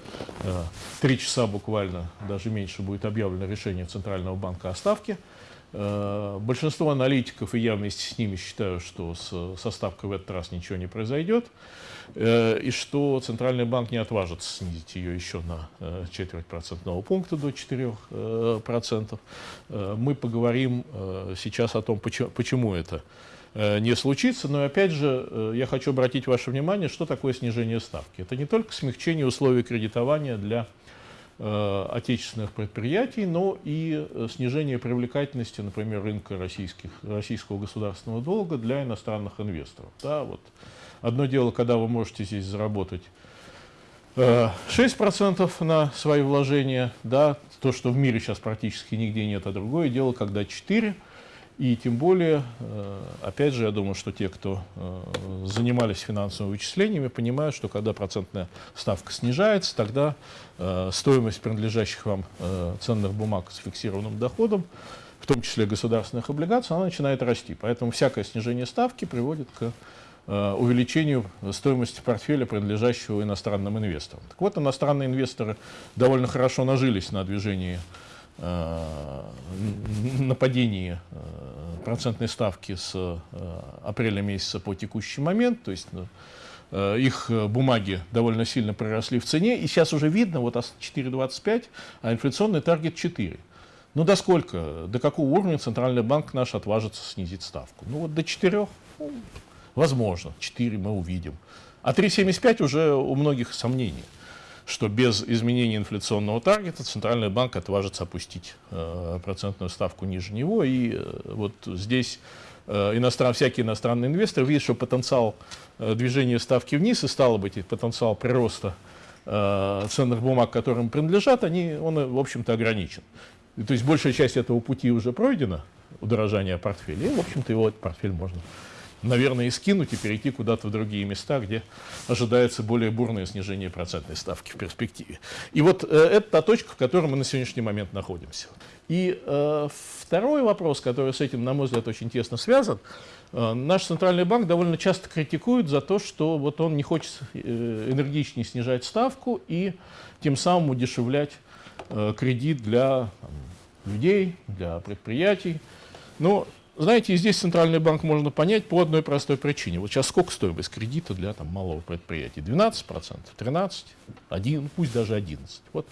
S1: э, три часа буквально, даже меньше, будет объявлено решение Центрального банка о ставке. Э, большинство аналитиков, и я вместе с ними считаю, что с, со ставкой в этот раз ничего не произойдет, э, и что Центральный банк не отважится снизить ее еще на э, четверть процентного пункта до 4%. Мы поговорим сейчас о том, почему, почему это не случится. Но опять же, я хочу обратить ваше внимание, что такое снижение ставки. Это не только смягчение условий кредитования для отечественных предприятий, но и э, снижение привлекательности, например, рынка российских, российского государственного долга для иностранных инвесторов. Да, вот. Одно дело, когда вы можете здесь заработать 6% э, на свои вложения, да, то, что в мире сейчас практически нигде нет, а другое дело, когда 4%. И тем более, э, опять же, я думаю, что те, кто э, занимались финансовыми вычислениями, понимают, что когда процентная ставка снижается, тогда стоимость принадлежащих вам ценных бумаг с фиксированным доходом, в том числе государственных облигаций, она начинает расти. Поэтому всякое снижение ставки приводит к Э, увеличению стоимости портфеля, принадлежащего иностранным инвесторам. Так вот, иностранные инвесторы довольно хорошо нажились на движении, э, на падении э, процентной ставки с апреля месяца по текущий момент, то есть их бумаги довольно сильно приросли в цене, и сейчас уже видно, вот 4,25, а инфляционный таргет 4. Ну до сколько, до какого уровня Центральный банк наш отважится снизить ставку? Ну вот до 4. Ну, Возможно, 4 мы увидим. А 3,75 уже у многих сомнений, что без изменения инфляционного таргета Центральный банк отважится опустить э, процентную ставку ниже него. И э, вот здесь э, иностран, всякие иностранные инвесторы видят, что потенциал движения ставки вниз и, стало быть, потенциал прироста ценных бумаг, которым принадлежат, они, он, в общем-то, ограничен. И, то есть большая часть этого пути уже пройдена, удорожание портфеля, и, в общем-то, его этот портфель можно наверное, и скинуть и перейти куда-то в другие места, где ожидается более бурное снижение процентной ставки в перспективе. И вот э, это та точка, в которой мы на сегодняшний момент находимся. И э, второй вопрос, который с этим, на мой взгляд, очень тесно связан, э, наш центральный банк довольно часто критикует за то, что вот он не хочет э, энергичнее снижать ставку и тем самым удешевлять э, кредит для людей, для предприятий. Но знаете, и здесь Центральный банк можно понять по одной простой причине. Вот сейчас сколько стоимость кредита для там, малого предприятия? 12%, 13%, 1, пусть даже 11%. Вот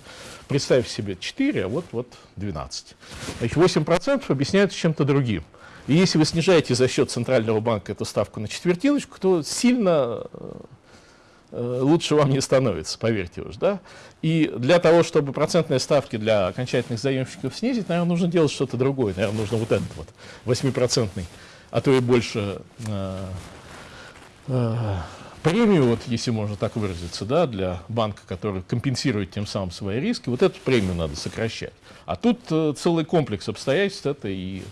S1: представь себе 4, а вот, вот 12%. Значит, 8% объясняется чем-то другим. И если вы снижаете за счет Центрального банка эту ставку на четвертиночку, то сильно э, лучше вам не становится, поверьте уж. Да? И для того, чтобы процентные ставки для окончательных заемщиков снизить, наверное, нужно делать что-то другое. Наверное, нужно вот этот вот 8%, а то и больше э, э, премию, вот, если можно так выразиться, да, для банка, который компенсирует тем самым свои риски, вот эту премию надо сокращать. А тут э, целый комплекс обстоятельств, это и Э,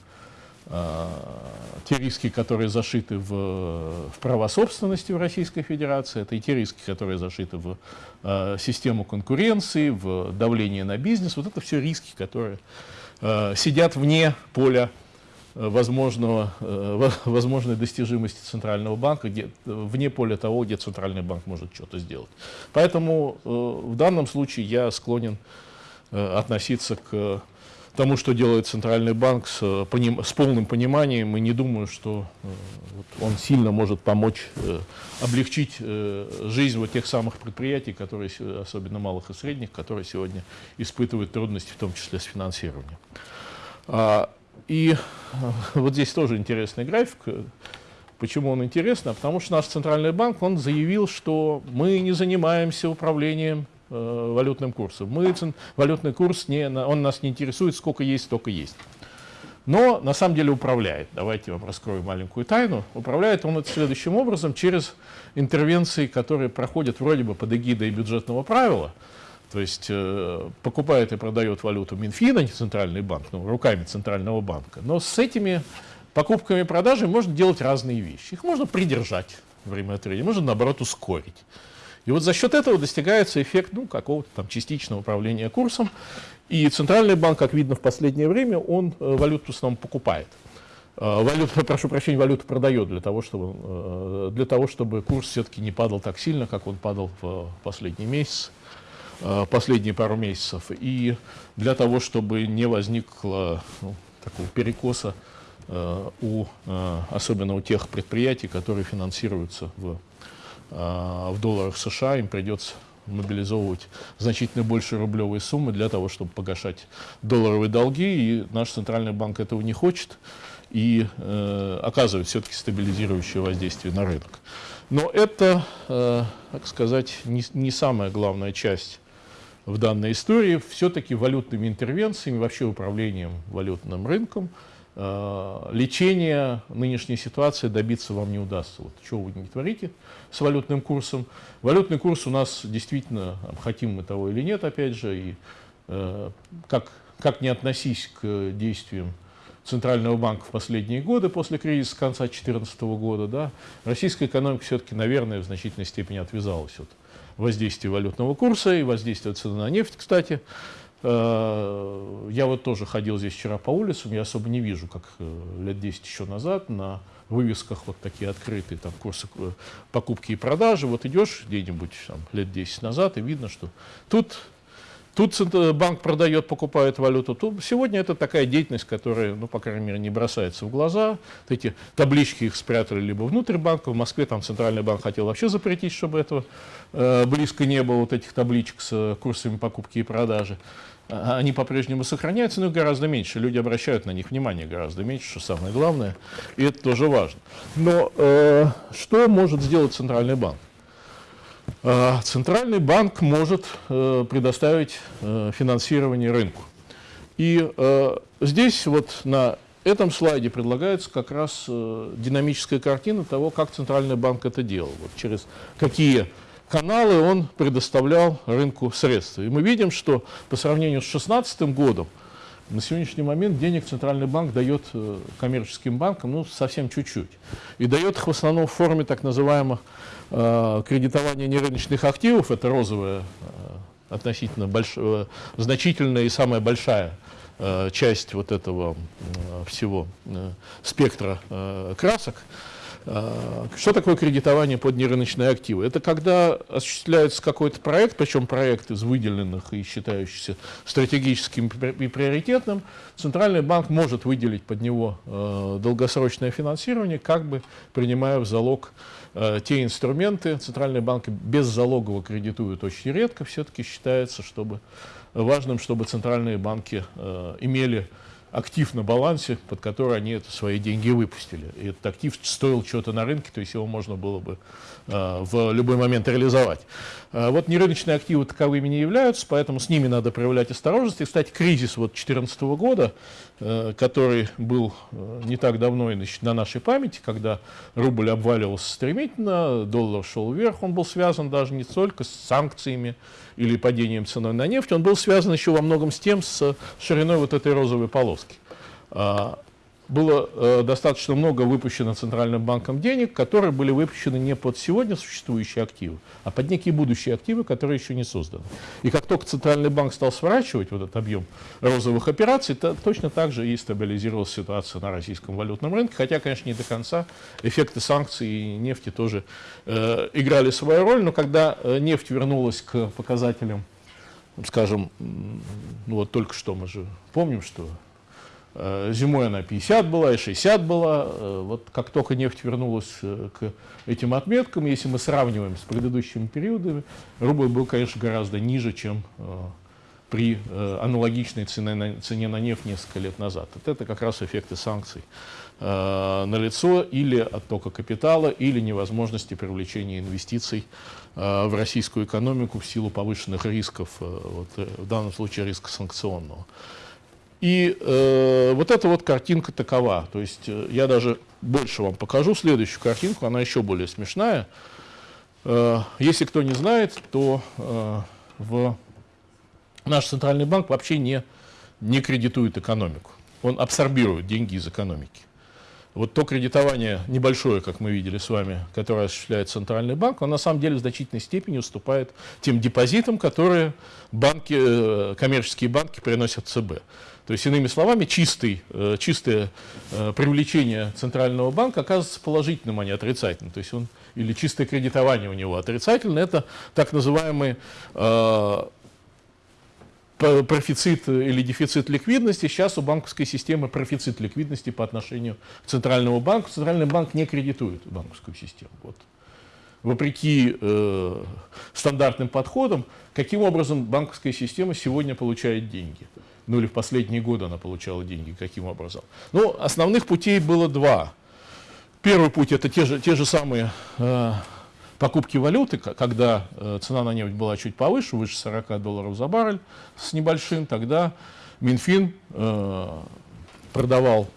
S1: те риски, которые зашиты в, в права собственности в Российской Федерации, это и те риски, которые зашиты в э, систему конкуренции, в давление на бизнес. Вот это все риски, которые э, сидят вне поля э, возможного, э, возможной достижимости Центрального банка, где, вне поля того, где Центральный банк может что-то сделать. Поэтому э, в данном случае я склонен э, относиться к тому, что делает Центральный банк с, э, с полным пониманием, и не думаю, что э, вот, он сильно может помочь э, облегчить жизнь вот тех самых предприятий, которые, особенно малых и средних, которые сегодня испытывают трудности, в том числе с финансированием. А, и вот здесь тоже интересный график. Почему он интересный? А потому что наш Центральный банк, он заявил, что мы не занимаемся управлением валютным курсом. Мы, валютный курс, не, он нас не интересует, сколько есть, столько есть. Но на самом деле управляет. Давайте вам раскрою маленькую тайну. Управляет он это следующим образом, через интервенции, которые проходят вроде бы под эгидой бюджетного правила. То есть э, покупает и продает валюту Минфин, а не Центральный банк, ну, руками Центрального банка. Но с этими покупками и продажами можно делать разные вещи. Их можно придержать время от времени, можно наоборот ускорить. И вот за счет этого достигается эффект ну, какого-то там частичного управления курсом. И Центральный банк, как видно в последнее время, он э, валюту в основном покупает. Э, валюту, [LAUGHS] прошу прощения, валюту продает для того, чтобы, э, для того, чтобы курс все-таки не падал так сильно, как он падал в последний месяц, последние пару месяцев. И для того, чтобы не возникло ну, такого перекоса у, особенно у тех предприятий, которые финансируются в в долларах США, им придется мобилизовывать значительно больше рублевые суммы для того, чтобы погашать долларовые долги, и наш центральный банк этого не хочет и э, оказывает все-таки стабилизирующее воздействие на рынок. Но это, э, так сказать, не, не самая главная часть в данной истории, все-таки валютными интервенциями, вообще управлением валютным рынком, э, лечения нынешней ситуации добиться вам не удастся. Вот что вы не творите с валютным курсом. Валютный курс у нас действительно, хотим мы того или нет, опять же, и э, как, как не относись к действиям Центрального банка в последние годы, после кризиса конца 2014 года, да, российская экономика все-таки, наверное, в значительной степени отвязалась от воздействия валютного курса и воздействия цены на нефть, кстати. Э, я вот тоже ходил здесь вчера по улицам, я особо не вижу, как э, лет 10 еще назад на вывесках вот такие открытые там курсы э, покупки и продажи. Вот идешь где-нибудь там, лет 10 назад, и видно, что тут Тут банк продает, покупает валюту. Тут сегодня это такая деятельность, которая, ну, по крайней мере, не бросается в глаза. Вот эти таблички их спрятали либо внутрь банка. В Москве там Центральный банк хотел вообще запретить, чтобы этого э, близко не было, вот этих табличек с курсами покупки и продажи. А, они по-прежнему сохраняются, но гораздо меньше. Люди обращают на них внимание гораздо меньше, что самое главное. И это тоже важно. Но э, что может сделать Центральный банк? А, центральный банк может э, предоставить э, финансирование рынку. И э, здесь вот на этом слайде предлагается как раз динамическая картина того, как Центральный банк это делал, вот через какие каналы он предоставлял рынку средства. И мы видим, что по сравнению с 2016 годом на сегодняшний момент денег Центральный банк дает коммерческим банкам ну, совсем чуть-чуть. И дает их в основном в форме так называемых Э, кредитование нерыночных активов, это розовая, э, относительно больш... Э, значительная и самая большая часть вот этого всего спектра красок. Что такое кредитование под нерыночные активы? Это когда осуществляется какой-то проект, причем проект из выделенных и считающихся стратегическим и приоритетным, Центральный банк может выделить под него долгосрочное финансирование, как бы принимая в залог Э, те инструменты центральные банки беззалогово кредитуют очень редко. Все-таки считается чтобы, важным, чтобы центральные банки имели актив на балансе, под который они это, свои деньги выпустили. И этот актив стоил чего-то на рынке, то есть его можно было бы э, в любой момент реализовать. Э, вот нерыночные активы таковыми не являются, поэтому с ними надо проявлять осторожность. И, кстати, кризис вот 2014 года, который был э, не так давно и на нашей памяти, когда рубль обваливался стремительно, доллар шел вверх, он был связан даже не только с санкциями, или падением цены на нефть, он был связан еще во многом с тем, с шириной вот этой розовой полоски. Было э, достаточно много выпущено Центральным банком денег, которые были выпущены не под сегодня существующие активы, а под некие будущие активы, которые еще не созданы. И как только Центральный банк стал сворачивать вот этот объем розовых операций, то точно так же и стабилизировалась ситуация на российском валютном рынке, хотя, конечно, не до конца. Эффекты санкций и нефти тоже э, играли свою роль, но когда э, нефть вернулась к показателям, скажем, ну вот только что мы же помним, что зимой она 50 была и 60 была. Э, вот как только нефть вернулась э, к этим отметкам, если мы сравниваем с предыдущими периодами, рубль был, конечно, гораздо ниже, чем при аналогичной цене на, цене на нефть несколько лет назад. Вот это как раз эффекты санкций на лицо или оттока капитала, или невозможности привлечения инвестиций в российскую экономику в силу повышенных рисков, вот, в данном случае риска санкционного. И э, вот эта вот картинка такова. То есть э, я даже больше вам покажу следующую картинку, она еще более смешная. Э, если кто не знает, то э, в наш центральный банк вообще не, не кредитует экономику. Он абсорбирует деньги из экономики. Вот то кредитование небольшое, как мы видели с вами, которое осуществляет Центральный банк, он на самом деле в значительной степени уступает тем депозитам, которые банки, э, коммерческие банки приносят ЦБ. То есть, иными словами, чистый, э, чистое э, привлечение Центрального банка оказывается положительным, а не отрицательным. То есть он, или чистое кредитование у него отрицательное, это так называемый э, профицит или дефицит ликвидности. Сейчас у банковской системы профицит ликвидности по отношению к Центральному банку. Центральный банк не кредитует банковскую систему. Вот. Вопреки э, стандартным подходам, каким образом банковская система сегодня получает деньги? Ну или в последние годы она получала деньги, каким образом. Ну, основных путей было два. Первый путь – это те же, те же самые э, покупки валюты, когда цена на нефть была чуть повыше, выше 40 долларов за баррель с небольшим, тогда Минфин продавал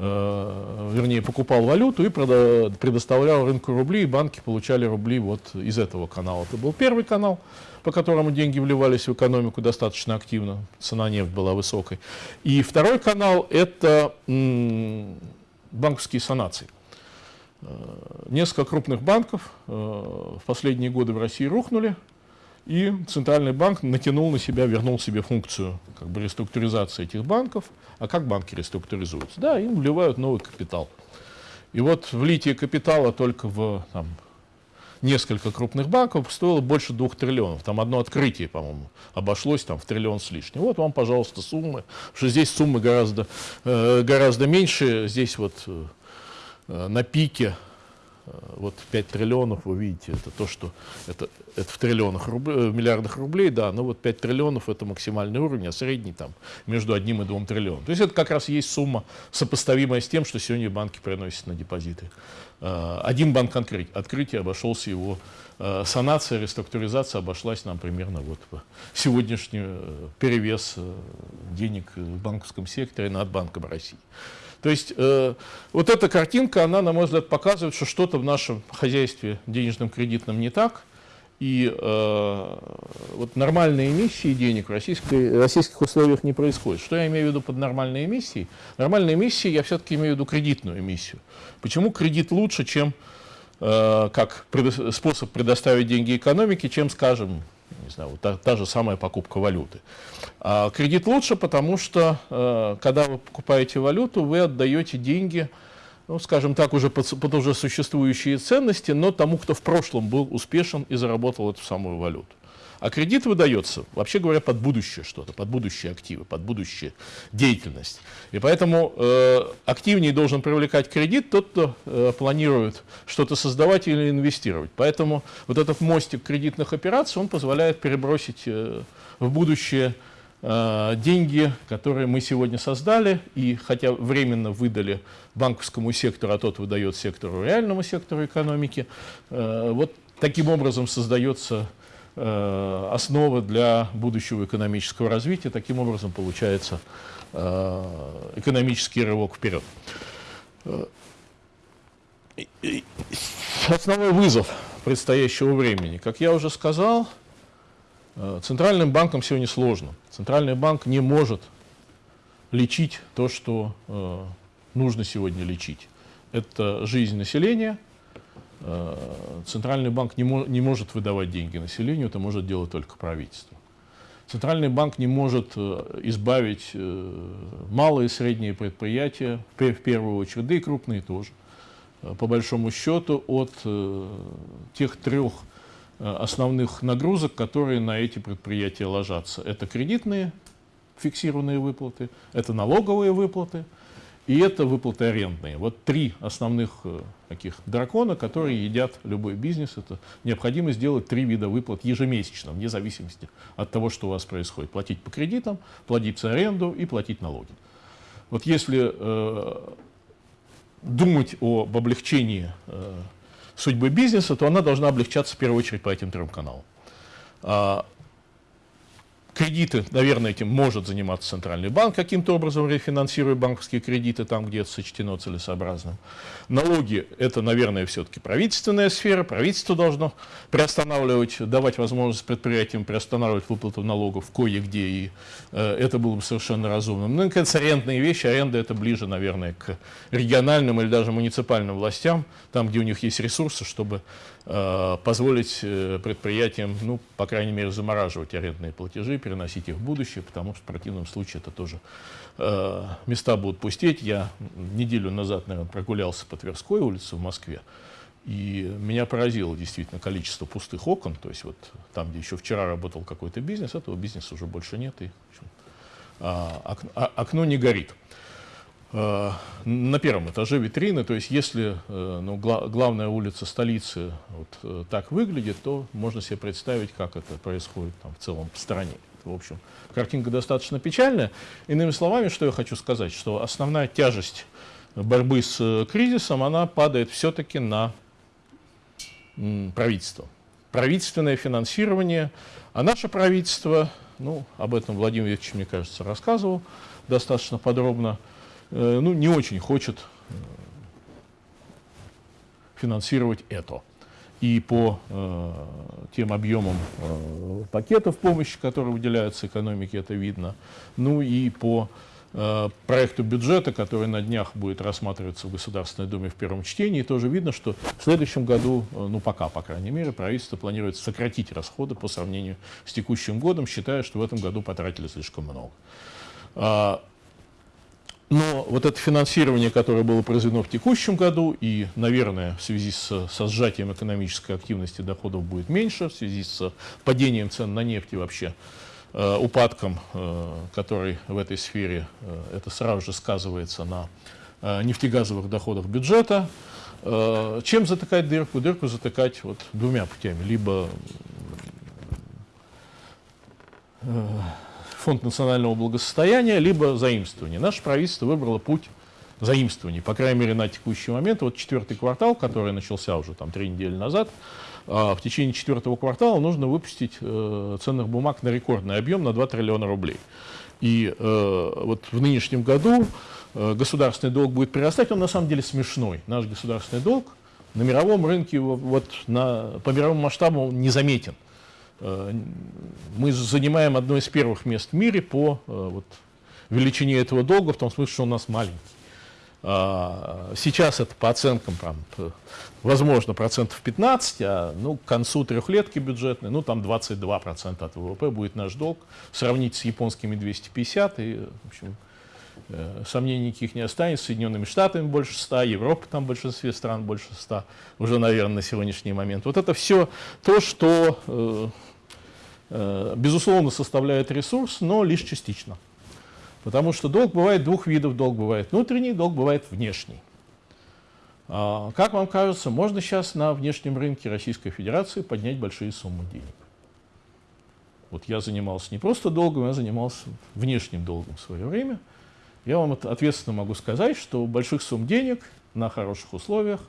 S1: Э, вернее, покупал валюту и предоставлял рынку рублей, и банки получали рубли вот из этого канала. Это был первый канал, по которому деньги вливались в экономику достаточно активно, цена нефти была высокой. И второй канал – это банковские санации. Э, несколько крупных банков э, в последние годы в России рухнули, и Центральный банк натянул на себя, вернул себе функцию как бы, реструктуризации этих банков. А как банки реструктуризуются? Да, им вливают новый капитал. И вот влитие капитала только в там, несколько крупных банков стоило больше двух триллионов. Там одно открытие, по-моему, обошлось там в триллион с лишним. Вот вам, пожалуйста, суммы. что здесь суммы гораздо, э, гораздо меньше. Здесь вот э, на пике вот 5 триллионов, вы видите, это то, что это, это в триллионах рублей, в миллиардах рублей, да, но вот 5 триллионов это максимальный уровень, а средний там между одним и двум триллионом. То есть это как раз есть сумма, сопоставимая с тем, что сегодня банки приносят на депозиты. Э, один банк открыть, открытие обошелся его э, санация, реструктуризация обошлась нам примерно вот в сегодняшний перевес денег в банковском секторе над Банком России. То есть э, вот эта картинка, она, на мой взгляд, показывает, что что-то в нашем хозяйстве денежном кредитном не так. И э, вот нормальные эмиссии денег в российской, российских условиях не происходит. Что я имею в виду под нормальной эмиссией? Нормальной эмиссией я все-таки имею в виду кредитную эмиссию. Почему кредит лучше, чем э, как предо способ предоставить деньги экономике, чем, скажем, не знаю, вот та, та же самая покупка валюты. А кредит лучше, потому что, э, когда вы покупаете валюту, вы отдаете деньги, ну, скажем так, уже под, под уже существующие ценности, но тому, кто в прошлом был успешен и заработал эту самую валюту. А кредит выдается, вообще говоря, под будущее что-то, под будущие активы, под будущее деятельность. И поэтому э, активнее должен привлекать кредит тот, кто э, планирует что-то создавать или инвестировать. Поэтому вот этот мостик кредитных операций, он позволяет перебросить э, в будущее э, деньги, которые мы сегодня создали, и хотя временно выдали банковскому сектору, а тот выдает сектору реальному сектору экономики, э, вот таким образом создается основа для будущего экономического развития. Таким образом получается э, экономический рывок вперед. Э, основной вызов предстоящего времени. Как я уже сказал, центральным банкам сегодня сложно. Центральный банк не может лечить то, что нужно сегодня лечить. Это жизнь населения – Э, Центральный банк не, мо не может выдавать деньги населению, это может делать только правительство. Центральный банк не может э, избавить э, малые и средние предприятия, в первую очередь, да и крупные тоже, по большому счету, от тех трех основных нагрузок, которые на эти предприятия ложатся. Это кредитные фиксированные выплаты, это налоговые выплаты – и это выплаты арендные. Вот три основных э, таких дракона, которые едят любой бизнес. Это необходимо сделать три вида выплат ежемесячно, вне зависимости от того, что у вас происходит. Платить по кредитам, платить за аренду и платить налоги. Вот если э, думать об облегчении э, судьбы бизнеса, то она должна облегчаться в первую очередь по этим трем каналам. Кредиты, наверное, этим может заниматься Центральный банк, каким-то образом рефинансируя банковские кредиты там, где это сочтено целесообразным. Налоги – это, наверное, все-таки правительственная сфера. Правительство должно приостанавливать, давать возможность предприятиям приостанавливать выплату налогов кое-где, и э, это было бы совершенно разумным. Ну, наконец, арендные вещи. Аренда – это ближе, наверное, к региональным или даже муниципальным властям, там, где у них есть ресурсы, чтобы Э, позволить э, предприятиям, ну, по крайней мере, замораживать арендные платежи, переносить их в будущее, потому что в противном случае это тоже э, места будут пустеть. Я неделю назад, наверное, прогулялся по Тверской улице в Москве, и меня поразило действительно количество пустых окон, то есть вот там, где еще вчера работал какой-то бизнес, этого бизнеса уже больше нет, и общем, а, окно, а, окно не горит. Э, на первом этаже витрины, то есть если э, ну, гла главная улица столицы вот э, так выглядит, то можно себе представить, как это происходит там, в целом в стране. В общем, картинка достаточно печальная. Иными словами, что я хочу сказать, что основная тяжесть борьбы с кризисом, она падает все-таки на правительством. Правительственное финансирование, а наше правительство, ну, об этом Владимир Викторович, мне кажется, рассказывал достаточно подробно, э, ну, не очень хочет э, финансировать это. И по э, тем объемам э, пакетов помощи, которые выделяются экономике, это видно. Ну и по Э, проекту бюджета, который на днях будет рассматриваться в Государственной Думе в первом чтении, тоже видно, что в следующем году, э, ну пока, по крайней мере, правительство планирует сократить расходы по сравнению с текущим годом, считая, что в этом году потратили слишком много. Но вот это финансирование, которое было произведено в текущем году, и, наверное, в связи с, со сжатием экономической активности доходов будет меньше, в связи с падением цен на нефть и вообще Э, упадком, э, который в этой сфере, э, это сразу же сказывается на нефтегазовых доходах бюджета. Чем затыкать дырку? Дырку затыкать вот двумя путями. Либо фонд национального благосостояния, либо заимствование. Наше правительство выбрало путь заимствований, по крайней мере, на текущий момент. Вот четвертый квартал, который начался уже там три недели назад, а в течение четвертого квартала нужно выпустить э, ценных бумаг на рекордный объем на 2 триллиона рублей. И э, вот в нынешнем году э, государственный долг будет прирастать, он на самом деле смешной. Наш государственный долг на мировом рынке, вот на, по мировому масштабу он незаметен. Э, мы занимаем одно из первых мест в мире по э, вот, величине этого долга, в том смысле, что у нас маленький. А, сейчас это по оценкам, там, возможно, процентов 15, а ну, к концу трехлетки бюджетной, ну там 22% от ВВП будет наш долг. Сравнить с японскими 250, и, в общем, э, сомнений никаких не останется. Соединенными Штатами больше 100, Европа там в большинстве стран больше 100, уже, наверное, на сегодняшний момент. Вот это все то, что, безусловно, составляет ресурс, но лишь частично. Потому что долг бывает двух видов. Долг бывает внутренний, долг бывает внешний. А, как вам кажется, можно сейчас на внешнем рынке Российской Федерации поднять большие суммы денег? Вот я занимался не просто долгом, я занимался внешним долгом в свое время. Я вам ответственно могу сказать, что больших сумм денег на хороших условиях,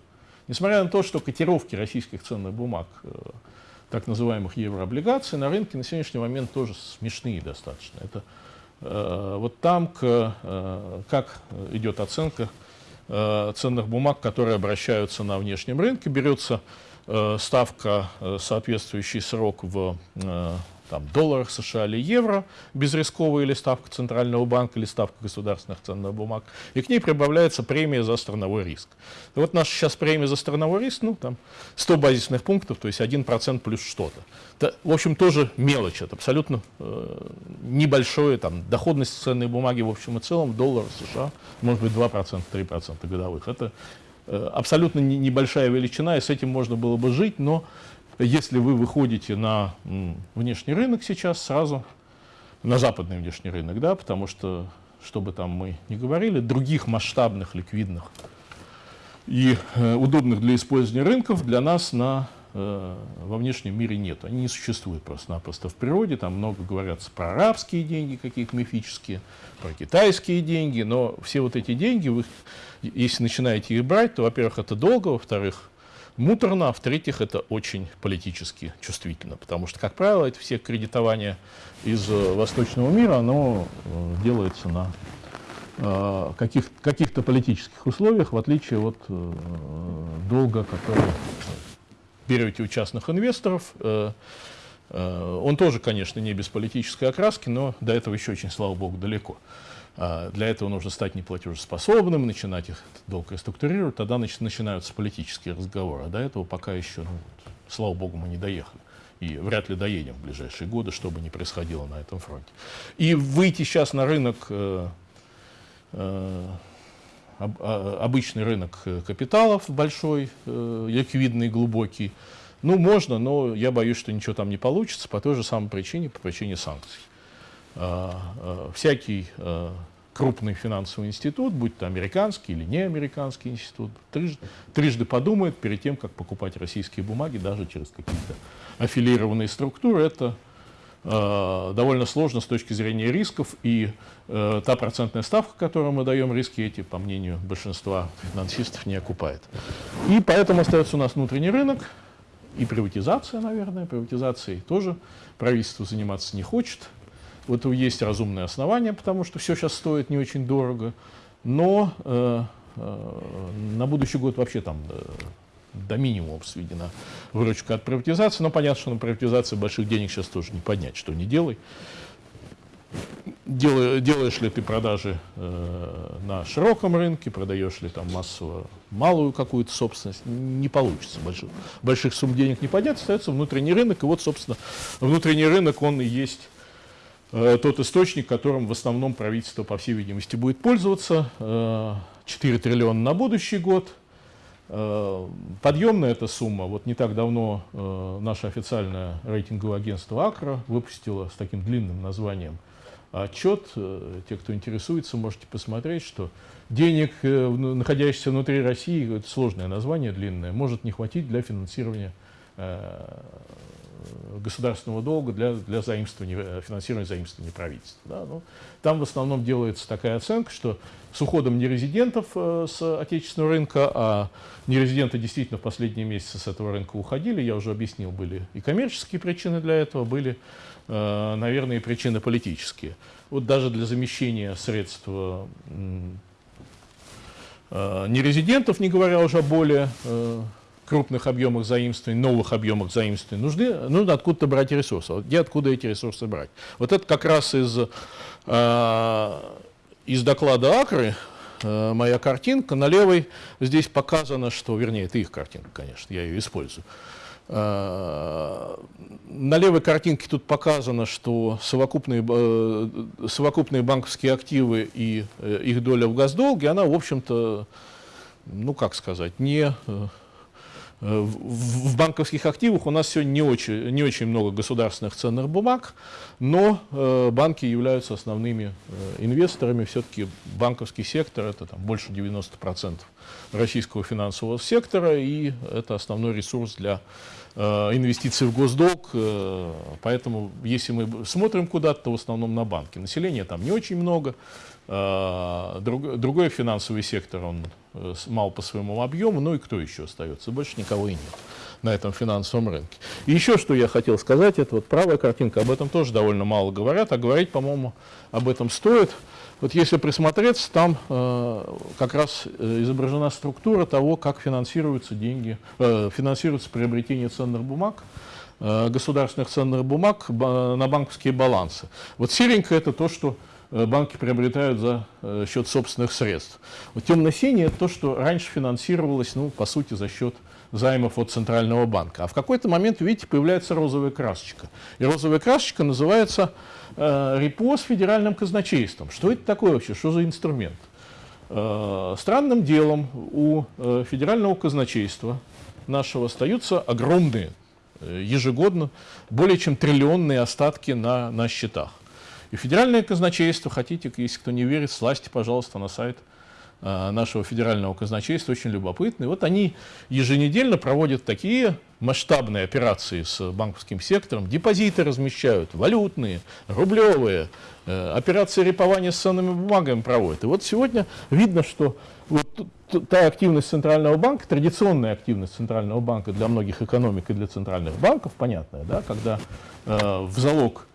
S1: несмотря на то, что котировки российских ценных бумаг, э, так называемых еврооблигаций, на рынке на сегодняшний момент тоже смешные достаточно. Это Э, вот там, э, как идет оценка э, ценных бумаг, которые обращаются на внешнем рынке, берется ставка, соответствующий срок в там, долларах США или евро, безрисковая или ставка Центрального банка, или ставка государственных ценных бумаг, и к ней прибавляется премия за страновой риск. И вот наша сейчас премия за страновой риск, ну, там, 100 базисных пунктов, то есть 1% плюс что-то. В общем, тоже мелочь, это абсолютно э, небольшое, там, доходность ценной бумаги в общем и целом, доллар США, может быть, 2%, 3% годовых. Это э, абсолютно не, небольшая величина, и с этим можно было бы жить, но если вы выходите на внешний рынок сейчас, сразу на западный внешний рынок, да, потому что, что бы там мы ни говорили, других масштабных, ликвидных и э, удобных для использования рынков для нас на, э, во внешнем мире нет. Они не существуют просто-напросто в природе. Там много говорят про арабские деньги, какие-то мифические, про китайские деньги, но все вот эти деньги, вы, если начинаете их брать, то, во-первых, это долго, во-вторых, муторно, а в-третьих, это очень политически чувствительно, потому что, как правило, это все кредитование из э, восточного мира, оно э, делается на э, каких, каких-то политических условиях, в отличие от долга, который берете у частных инвесторов. Он тоже, конечно, не без политической окраски, но до этого еще очень, слава богу, далеко. А, для этого нужно стать неплатежеспособным, начинать их долг реструктурировать, тогда начинаются политические разговоры. А до этого пока еще, ну, слава богу, мы не доехали. И вряд ли доедем в ближайшие годы, что бы ни происходило на этом фронте. И выйти сейчас на рынок, э, э, а, обычный рынок капиталов большой, э, ликвидный, глубокий, ну, можно, но я боюсь, что ничего там не получится по той же самой причине, по причине санкций. А, всякий крупный финансовый институт, будь то американский или не американский институт, трижды, трижды подумает перед тем, как покупать российские бумаги, даже через какие-то аффилированные структуры. Это э, довольно сложно с точки зрения рисков, и э, та процентная ставка, которую мы даем, риски эти, по мнению большинства финансистов, не окупает. И поэтому остается у нас внутренний рынок, и приватизация, наверное, приватизацией тоже правительство заниматься не хочет. Вот есть разумные основания, потому что все сейчас стоит не очень дорого, но э, э, на будущий год вообще там э, до минимума сведена выручка от приватизации, но понятно, что на приватизации больших денег сейчас тоже не поднять, что не делай. Делаешь, делаешь ли ты продажи э, на широком рынке, продаешь ли там массово малую какую-то собственность, не получится. Больших, больших сумм денег не поднять, остается внутренний рынок. И вот, собственно, внутренний рынок, он и есть тот источник, которым в основном правительство, по всей видимости, будет пользоваться. Э, 4 триллиона на будущий год. Э, подъемная эта сумма. Вот не так давно э, наше официальное рейтинговое агентство «Акро» выпустило с таким длинным названием – отчет. Э, те, кто интересуется, можете посмотреть, что денег, э, находящихся внутри России, это сложное название, длинное, может не хватить для финансирования э, государственного долга для, для заимствования, финансирования заимствования правительства. Да? Ну, там в основном делается такая оценка, что с уходом нерезидентов э, с отечественного рынка, а нерезиденты действительно в последние месяцы с этого рынка уходили, я уже объяснил, были и коммерческие причины для этого, были Э, наверное, причины политические. Вот даже для замещения средств э, нерезидентов, не говоря уже о более э, крупных объемах заимствований, новых объемах заимствований, нужны, нужно откуда-то брать ресурсы. Где откуда эти ресурсы брать? Вот это как раз из, из доклада Акры, моя картинка. На левой здесь показано, что, вернее, это их картинка, конечно, я ее использую. На левой картинке тут показано, что совокупные, э, совокупные банковские активы и э, их доля в госдолге, она, в общем-то, ну как сказать, не э, в банковских активах у нас сегодня не очень, не очень много государственных ценных бумаг, но э, банки являются основными э, инвесторами. Все-таки банковский сектор – это там, больше 90% российского финансового сектора, и это основной ресурс для Э, инвестиций в госдолг, поэтому если мы смотрим куда-то, то в основном на банки. Населения там не очень много, друг, другой финансовый сектор, он мал по своему объему, ну и кто еще остается? Больше никого и нет на этом финансовом рынке. И еще что я хотел сказать, это вот правая картинка, об этом тоже довольно мало говорят, а говорить, по-моему, об этом стоит. Вот если присмотреться, там э, как раз э, изображена структура того, как финансируются деньги, э, финансируется приобретение ценных бумаг, э, государственных ценных бумаг на банковские балансы. Вот серенькое это то, что э, банки приобретают за э, счет собственных средств. Вот темно-синее это то, что раньше финансировалось, ну, по сути, за счет займов от Центрального банка. А в какой-то момент, видите, появляется розовая красочка. И розовая красочка называется э, репо федеральным казначейством. Что это такое вообще? Что за инструмент? Э, странным делом у э, федерального казначейства нашего остаются огромные, э, ежегодно, более чем триллионные остатки на, на счетах. И федеральное казначейство, хотите, если кто не верит, слазьте, пожалуйста, на сайт Э, нашего федерального казначейства очень любопытны. Вот они еженедельно проводят такие масштабные операции с банковским сектором, депозиты размещают, валютные, рублевые, э, операции репования с ценными бумагами проводят. И вот сегодня видно, что вот та активность Центрального банка, традиционная активность Центрального банка для многих экономик и для центральных банков, понятная, да, когда э, в залог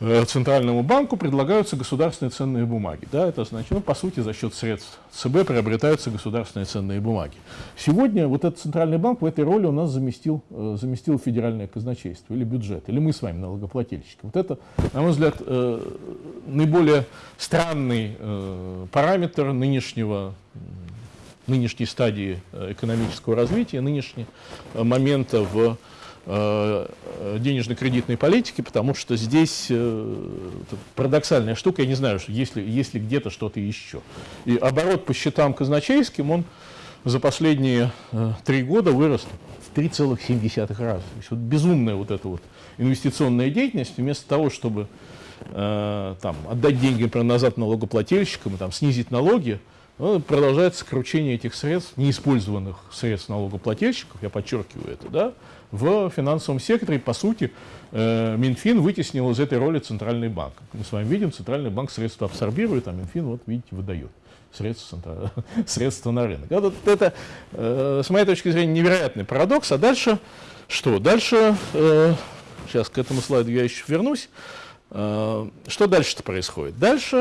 S1: Центральному банку предлагаются государственные ценные бумаги. Да, это значит, ну, по сути, за счет средств ЦБ приобретаются государственные ценные бумаги. Сегодня вот этот Центральный банк в этой роли у нас заместил, э, заместил федеральное казначейство или бюджет, или мы с вами налогоплательщики. Вот это, на мой взгляд, э, наиболее странный параметр нынешнего нынешней стадии экономического развития, нынешнего момента в Э, денежно-кредитной политики, потому что здесь э, парадоксальная штука, я не знаю, есть ли, есть ли где-то что-то еще. И оборот по счетам казначейским, он за последние э, три года вырос в 3,7 раза. То есть вот безумная вот эта вот инвестиционная деятельность, вместо того, чтобы э, там, отдать деньги например, назад налогоплательщикам там, снизить налоги, продолжается сокращение этих средств, неиспользованных средств налогоплательщиков, я подчеркиваю это, да, в финансовом секторе, по сути, э, Минфин вытеснил из этой роли Центральный банк. Мы с вами видим, Центральный банк средства абсорбирует, а Минфин, вот видите, выдает средства, [LAUGHS] средства на рынок. Вот это, э, с моей точки зрения, невероятный парадокс. А дальше Что дальше? Э, сейчас к этому слайду я еще вернусь. Что дальше-то происходит? Дальше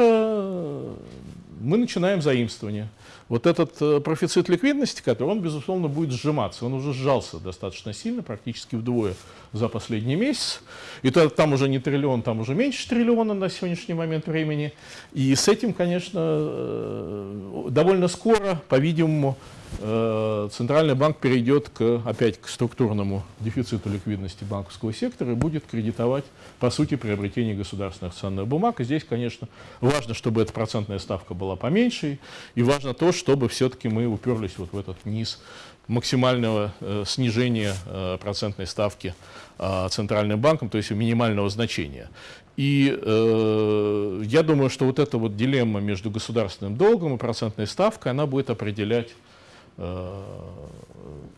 S1: мы начинаем заимствование вот этот э, профицит ликвидности, который, он, безусловно, будет сжиматься. Он уже сжался достаточно сильно, практически вдвое за последний месяц. И то, там уже не триллион, там уже меньше триллиона на сегодняшний момент времени. И с этим, конечно, э, довольно скоро, по-видимому, Центральный банк перейдет к, опять к структурному дефициту ликвидности банковского сектора и будет кредитовать, по сути, приобретение государственных ценных бумаг. И здесь, конечно, важно, чтобы эта процентная ставка была поменьше, и важно то, чтобы все-таки мы уперлись вот в этот низ максимального э, снижения э, процентной ставки э, Центральным банком, то есть минимального значения. И э, я думаю, что вот эта вот дилемма между государственным долгом и процентной ставкой, она будет определять Э,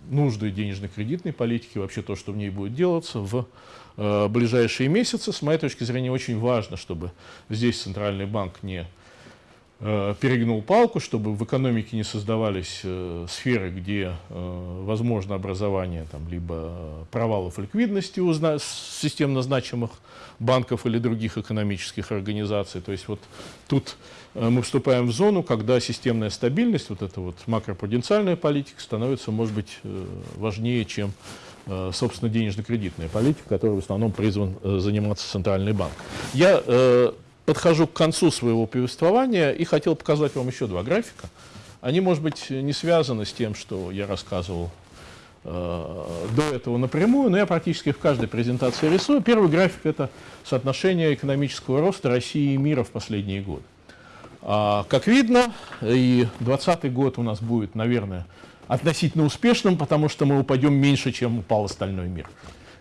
S1: нужды денежно-кредитной политики, вообще то, что в ней будет делаться в э, ближайшие месяцы. С моей точки зрения очень важно, чтобы здесь Центральный банк не э, перегнул палку, чтобы в экономике не создавались сферы, где возможно образование там, либо провалов ликвидности у системно значимых банков или других экономических организаций. То есть вот тут Э, мы вступаем в зону, когда системная стабильность, вот эта вот макропруденциальная политика становится, может быть, э, важнее, чем, э, собственно, денежно-кредитная политика, которой в основном призван заниматься Центральный банк. Я подхожу к концу своего повествования и хотел показать вам еще два графика. Они, может быть, не связаны с тем, что я рассказывал до этого напрямую, но я практически в каждой презентации рисую. Первый график – это соотношение экономического роста России и мира в последние годы. А, как видно, и 2020 год у нас будет, наверное, относительно успешным, потому что мы упадем меньше, чем упал остальной мир.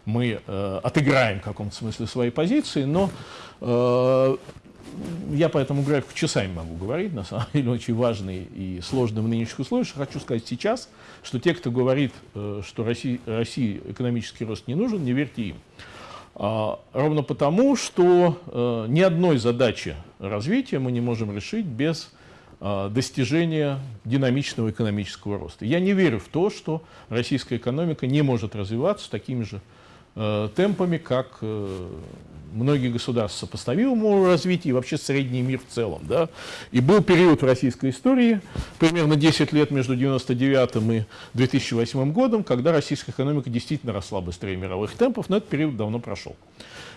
S1: Мы э, отыграем в каком-то смысле свои позиции, но э, я по этому графику часами могу говорить, на самом деле очень важный и сложный в нынешних условиях. Хочу сказать сейчас, что те, кто говорит, э, что России, России экономический рост не нужен, не верьте им. А, ровно потому, что э, ни одной задачи развития мы не можем решить без а, достижения динамичного экономического роста. Я не верю в то, что российская экономика не может развиваться такими же Э, темпами, как э, многие государства сопоставимого развития и вообще средний мир в целом. Да? И был период в российской истории, примерно 10 лет между 1999 и 2008 годом, когда российская экономика действительно росла быстрее мировых темпов, но этот период давно прошел.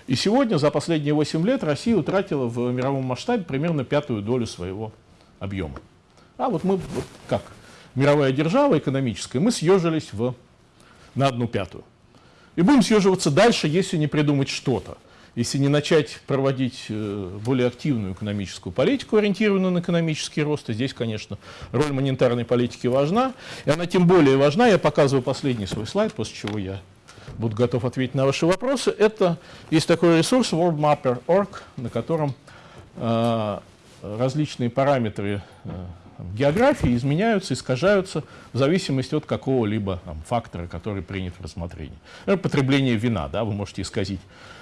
S1: И сегодня, за последние 8 лет, Россия утратила в мировом масштабе примерно пятую долю своего объема. А вот мы, вот как мировая держава экономическая, мы съежились в, на одну пятую. И будем съеживаться дальше, если не придумать что-то. Если не начать проводить э, более активную экономическую политику, ориентированную на экономический рост, и здесь, конечно, роль монетарной политики важна, и она тем более важна, я показываю последний свой слайд, после чего я буду готов ответить на ваши вопросы. Это есть такой ресурс worldmapper.org, на котором э, различные параметры э, географии изменяются, искажаются в зависимости от какого-либо фактора, который принят в рассмотрении. Например, потребление вина, да, вы можете исказить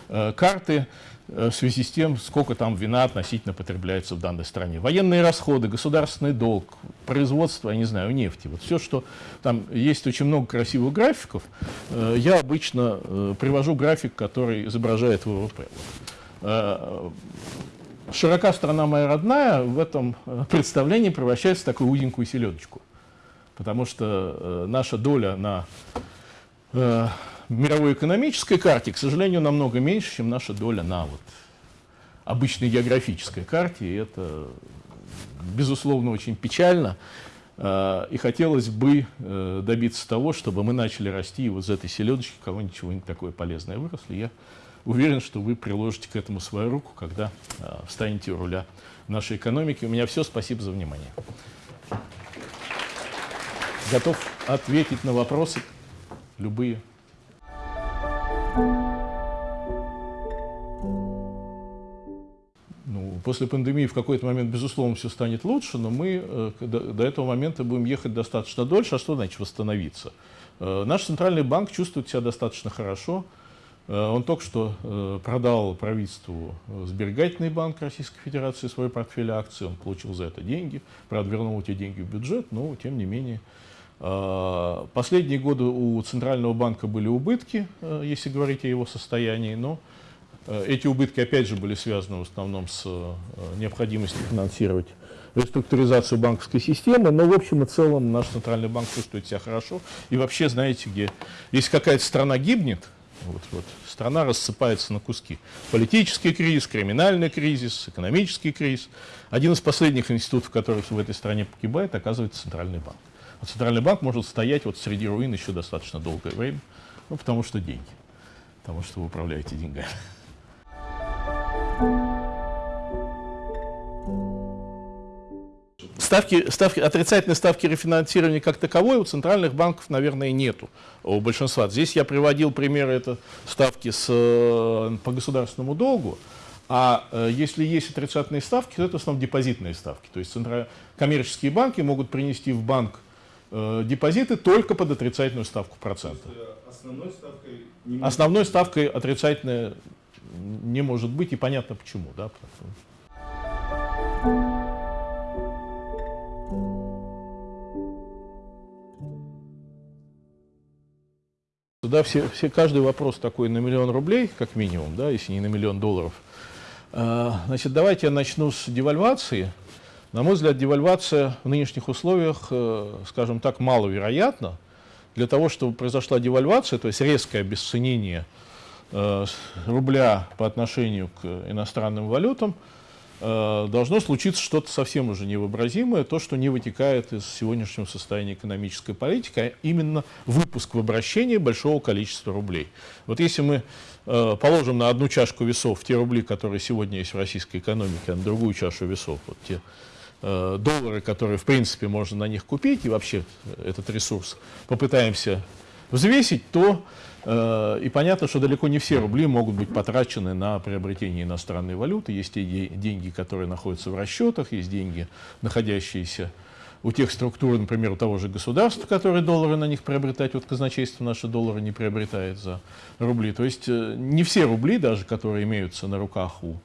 S1: э, карты э, в связи с тем, сколько там вина относительно потребляется в данной стране. Военные расходы, государственный долг, производство, я не знаю, нефти. Вот все, что там есть очень много красивых графиков. Э, я обычно э, привожу график, который изображает ВВП. Широка страна моя родная в этом э, представлении превращается в такую узенькую селедочку. Потому что э, наша доля на э, мировой экономической карте, к сожалению, намного меньше, чем наша доля на вот, обычной географической карте. И это, безусловно, очень печально. Э, и хотелось бы э, добиться того, чтобы мы начали расти и вот из этой селедочки кого-нибудь чего-нибудь такое полезное выросли. Я уверен, что вы приложите к этому свою руку, когда э, встанете у руля нашей экономики. У меня все. Спасибо за внимание. Готов ответить на вопросы любые. Ну, после пандемии в какой-то момент, безусловно, все станет лучше, но мы э, до, этого момента будем ехать достаточно дольше. А что значит восстановиться? Э, наш центральный банк чувствует себя достаточно хорошо. Э, он только что э, продал правительству э, сберегательный банк Российской Федерации свой портфель акций, он получил за это деньги, правда, вернул эти деньги в бюджет, но, тем не менее, последние годы у Центрального банка были убытки, если говорить о его состоянии, но эти убытки опять же были связаны в основном с необходимостью финансировать реструктуризацию банковской системы, но в общем и целом наш Центральный банк чувствует себя хорошо. И вообще, знаете, где, если какая-то страна гибнет, вот, вот, страна рассыпается на куски. Политический кризис, криминальный кризис, экономический кризис. Один из последних институтов, который в этой стране погибает, оказывается Центральный банк. А Центральный банк может стоять вот среди руин еще достаточно долгое время, ну, потому что деньги, потому что вы управляете деньгами. Ставки, ставки, отрицательной ставки рефинансирования как таковой у центральных банков, наверное, нету у большинства. Здесь я приводил примеры это ставки с, э, по государственному долгу. А э, если есть отрицательные ставки, то это в основном депозитные ставки. То есть коммерческие банки могут принести в банк э, депозиты только под отрицательную ставку процента. Основной ставкой, не основной ставкой отрицательная не может быть, и понятно почему. Да? Да, все, все, каждый вопрос такой на миллион рублей, как минимум, да, если не на миллион долларов. А, значит, давайте я начну с девальвации. На мой взгляд, девальвация в нынешних условиях, э, скажем так, маловероятна. Для того, чтобы произошла девальвация, то есть резкое обесценение э, рубля по отношению к иностранным валютам, должно случиться что-то совсем уже невообразимое, то, что не вытекает из сегодняшнего состояния экономической политики, а именно выпуск в обращение большого количества рублей. Вот если мы э, положим на одну чашку весов те рубли, которые сегодня есть в российской экономике, а на другую чашу весов, вот те э, доллары, которые в принципе можно на них купить, и вообще этот ресурс попытаемся взвесить, то э, и понятно, что далеко не все рубли могут быть потрачены на приобретение иностранной валюты. Есть те деньги, которые находятся в расчетах, есть деньги, находящиеся у тех структур, например, у того же государства, которые доллары на них приобретают, вот казначейство наши доллары не приобретает за рубли. То есть э, не все рубли, даже которые имеются на руках у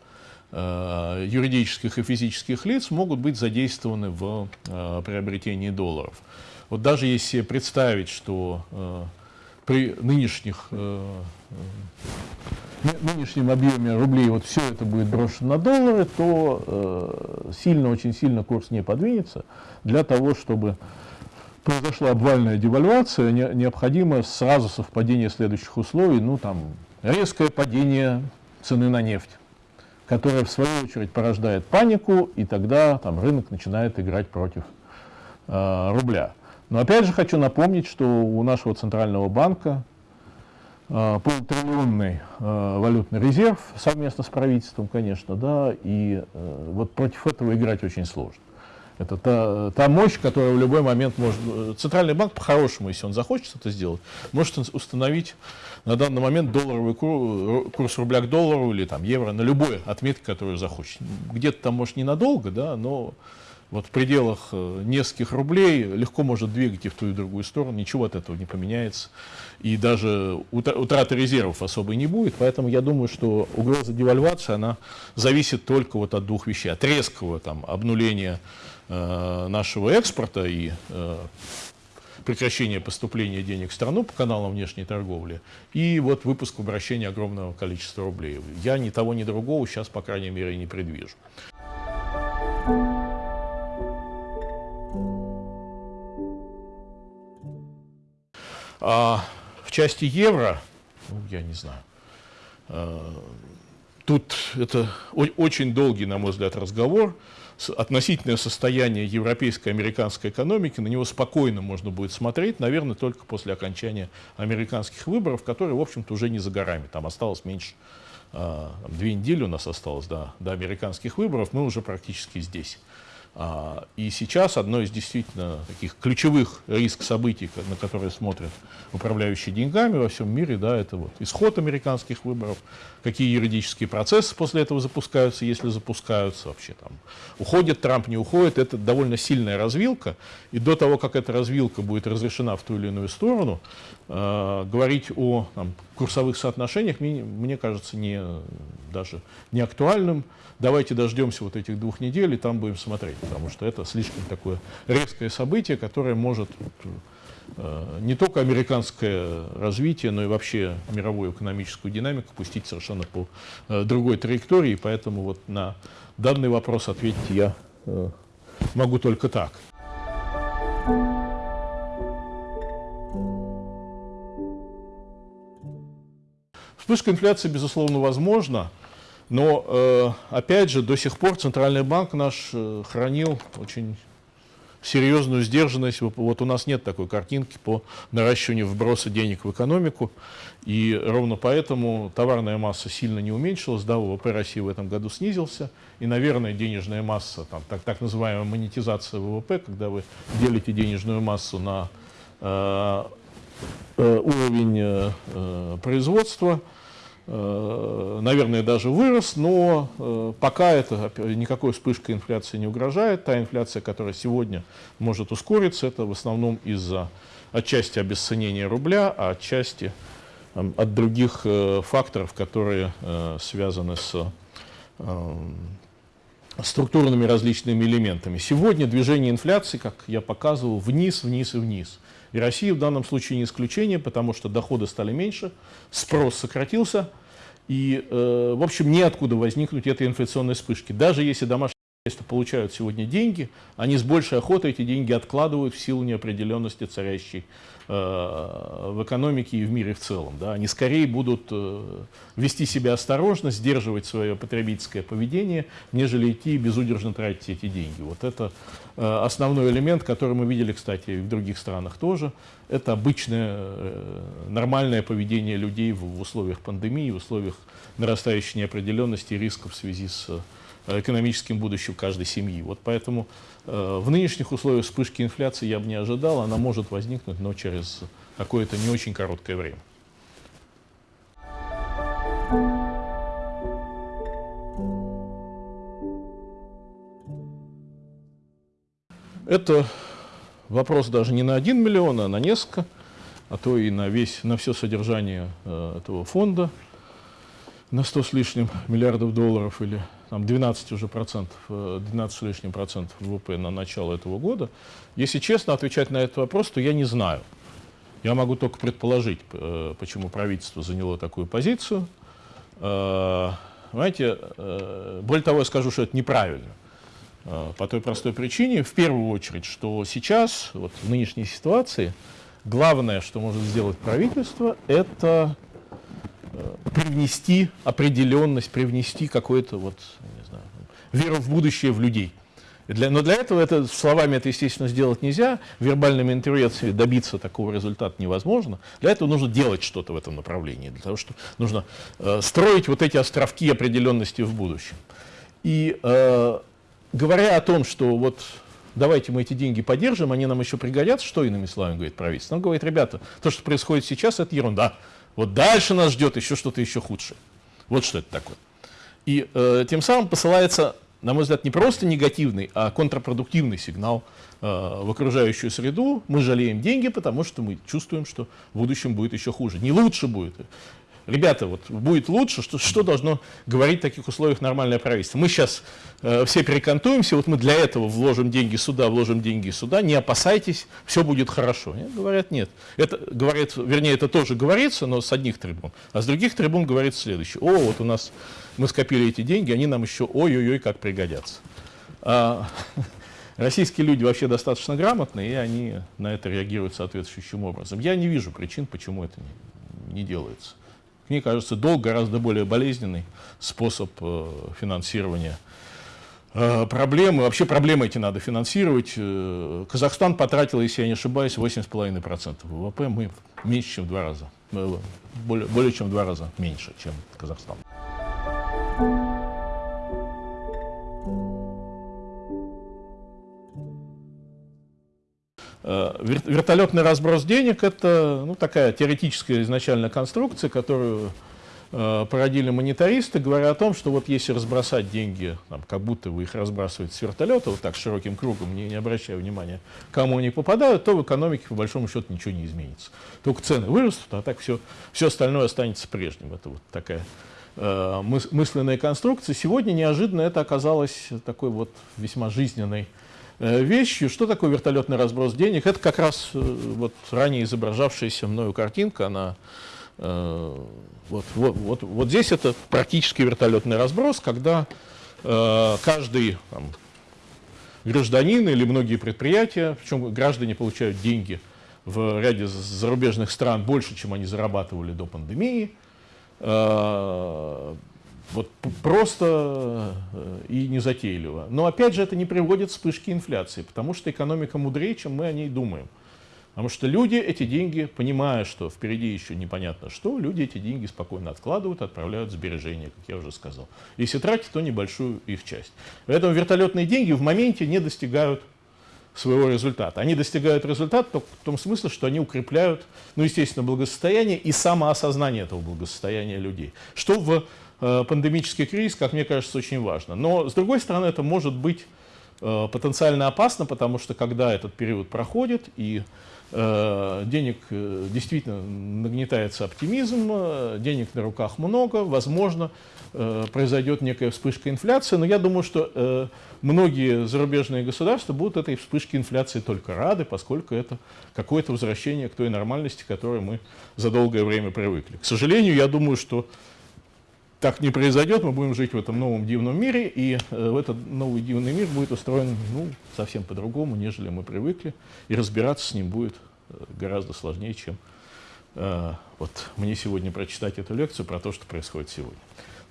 S1: э, юридических и физических лиц, могут быть задействованы в э, приобретении долларов. Вот даже если представить, что э, при нынешних, э, э, нынешнем объеме рублей вот все это будет брошено на доллары, то э, сильно, очень сильно курс не подвинется. Для того, чтобы произошла обвальная девальвация, не, необходимо сразу совпадение следующих условий, ну там резкое падение цены на нефть которое в свою очередь порождает панику, и тогда там, рынок начинает играть против э, рубля. Но опять же хочу напомнить, что у нашего центрального банка э, полутриллионный э, валютный резерв совместно с правительством, конечно, да, и э, вот против этого играть очень сложно. Это та, та мощь, которая в любой момент может... Э, центральный банк, по-хорошему, если он захочет это сделать, может установить на данный момент долларовый курс, курс рубля к доллару или там, евро на любой отметке, которую захочет. Где-то там, может, ненадолго, да, но вот в пределах э, нескольких рублей легко может двигать и в ту и в другую сторону, ничего от этого не поменяется. И даже утраты резервов особой не будет, поэтому я думаю, что угроза девальвации, она зависит только вот от двух вещей. От резкого там, обнуления э, нашего экспорта и э, прекращения поступления денег в страну по каналам внешней торговли и вот выпуск в обращение огромного количества рублей. Я ни того, ни другого сейчас, по крайней мере, не предвижу. А в части евро, ну, я не знаю, а, тут это очень долгий, на мой взгляд, разговор. Относительное состояние европейской американской экономики, на него спокойно можно будет смотреть, наверное, только после окончания американских выборов, которые, в общем-то, уже не за горами. Там осталось меньше, а, две недели у нас осталось до, до американских выборов, мы уже практически здесь. А, и сейчас одно из действительно таких ключевых риск событий, на которые смотрят управляющие деньгами во всем мире, да, это вот исход американских выборов, какие юридические процессы после этого запускаются, если запускаются вообще там, уходит Трамп, не уходит, это довольно сильная развилка, и до того, как эта развилка будет разрешена в ту или иную сторону, э, говорить о там, курсовых соотношениях, мне, мне кажется, не, даже не актуальным, давайте дождемся вот этих двух недель и там будем смотреть, потому что это слишком такое резкое событие, которое может не только американское развитие, но и вообще мировую экономическую динамику пустить совершенно по э, другой траектории. Поэтому вот на данный вопрос ответить я э, могу только так. Вспышка инфляции, безусловно, возможна, но, э, опять же, до сих пор Центральный банк наш э, хранил очень серьезную сдержанность. Вот у нас нет такой картинки по наращиванию вброса денег в экономику. И ровно поэтому товарная масса сильно не уменьшилась, да, ВВП России в этом году снизился. И, наверное, денежная масса, там, так, так называемая монетизация ВВП, когда вы делите денежную массу на э, э, уровень э, э производства, наверное, даже вырос, но э, пока это никакой вспышкой инфляции не угрожает. Та инфляция, которая сегодня может ускориться, это в основном из-за отчасти обесценения рубля, а отчасти от других э, факторов, которые связаны с структурными различными элементами. Сегодня движение инфляции, как я показывал, вниз, вниз и вниз. И Россия в данном случае не исключение, потому что доходы стали меньше, спрос сократился, и, э, в общем, неоткуда возникнуть этой инфляционной вспышки. Даже если домашние хозяйства получают сегодня деньги, они с большей охотой эти деньги откладывают в силу неопределенности царящей в экономике и в мире в целом. Да. Они скорее будут э, вести себя осторожно, сдерживать свое потребительское поведение, нежели идти и безудержно тратить эти деньги. Вот это э, основной элемент, который мы видели, кстати, и в других странах тоже. Это обычное нормальное поведение людей в условиях пандемии, в условиях нарастающей неопределенности и рисков в связи с экономическим будущим каждой семьи. Вот поэтому Э, в нынешних условиях вспышки инфляции я бы не ожидал, она может возникнуть, но через какое-то не очень короткое время. Это вопрос даже не на 1 миллион, а на несколько, а то и на, весь, на все содержание э, этого фонда на 100 с лишним миллиардов долларов или там 12 уже процентов, 12 э, с лишним процентов ВВП на начало этого года. Если честно отвечать на этот вопрос, то я не знаю. Я могу только предположить, э, почему правительство заняло такую позицию. Э, знаете, более того, я скажу, что это неправильно. По той простой причине, в первую очередь, что сейчас, вот в нынешней ситуации, главное, что может сделать правительство, это привнести определенность, привнести какую-то вот, не знаю, веру в будущее в людей. Для, но для этого это, словами это, естественно, сделать нельзя, вербальными интервенциями добиться такого результата невозможно. Для этого нужно делать что-то в этом направлении, для того, что нужно э, строить вот эти островки определенности в будущем. И э, говоря о том, что вот давайте мы эти деньги поддержим, они нам еще пригодятся, что иными словами говорит правительство? Он говорит, ребята, то, что происходит сейчас, это ерунда. Вот дальше нас ждет еще что-то еще худшее. Вот что это такое. И э, тем самым посылается, на мой взгляд, не просто негативный, а контрпродуктивный сигнал э, в окружающую среду. Мы жалеем деньги, потому что мы чувствуем, что в будущем будет еще хуже. Не лучше будет ребята, вот будет лучше, что, что должно говорить в таких условиях нормальное правительство? Мы сейчас э, все перекантуемся, вот мы для этого вложим деньги сюда, вложим деньги сюда, не опасайтесь, все будет хорошо. Нет, говорят, нет. Это, говорит, вернее, это тоже говорится, но с одних трибун. А с других трибун говорится следующее. О, вот у нас мы скопили эти деньги, они нам еще ой-ой-ой как пригодятся. А, [LAUGHS] российские люди вообще достаточно грамотные, и они на это реагируют соответствующим образом. Я не вижу причин, почему это не, не делается. Мне кажется, долг гораздо более болезненный способ э, финансирования э, проблемы. Вообще проблемы эти надо финансировать. Э, Казахстан потратил, если я не ошибаюсь, 8,5% ВВП. Мы меньше, чем в два раза. Более, более чем в два раза меньше, чем Казахстан. Вертолетный разброс денег – это ну, такая теоретическая изначальная конструкция, которую э, породили монетаристы, говоря о том, что вот если разбросать деньги, там, как будто вы их разбрасываете с вертолета, вот так широким кругом, не, не обращая внимания, кому они попадают, то в экономике по большому счету ничего не изменится. Только цены вырастут, а так все, все остальное останется прежним. Это вот такая э, мыс, мысленная конструкция. Сегодня неожиданно это оказалось такой вот весьма жизненной э, вещью. Что такое вертолетный разброс денег? Это как раз э, вот ранее изображавшаяся мною картинка, она э, вот, вот, вот, вот здесь это практически вертолетный разброс, когда э, каждый там, гражданин или многие предприятия, причем граждане получают деньги в ряде зарубежных стран больше, чем они зарабатывали до пандемии, э, вот просто э, и незатейливо. Но опять же это не приводит к вспышке инфляции, потому что экономика мудрее, чем мы о ней думаем. Потому что люди эти деньги, понимая, что впереди еще непонятно что, люди эти деньги спокойно откладывают, отправляют в сбережения, как я уже сказал. Если тратить, то небольшую их часть. Поэтому вертолетные деньги в моменте не достигают своего результата. Они достигают результата только в том смысле, что они укрепляют, ну, естественно, благосостояние и самоосознание этого благосостояния людей. Что в пандемический кризис, как мне кажется, очень важно. Но, с другой стороны, это может быть э, потенциально опасно, потому что когда этот период проходит и Э, денег э, действительно нагнетается оптимизм, э, денег на руках много, возможно, произойдет некая вспышка инфляции, но я думаю, что многие зарубежные государства будут этой вспышке инфляции только рады, поскольку это какое-то возвращение к той нормальности, к которой мы за долгое время привыкли. К сожалению, я думаю, что так не произойдет, мы будем жить в этом новом дивном мире, и э, в этот новый дивный мир будет устроен ну, совсем по-другому, нежели мы привыкли, и разбираться с ним будет э, гораздо сложнее, чем э, вот мне сегодня прочитать эту лекцию про то, что происходит сегодня.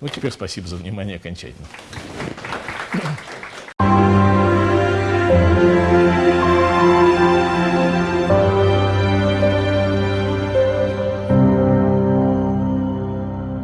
S1: Ну, теперь спасибо за внимание окончательно.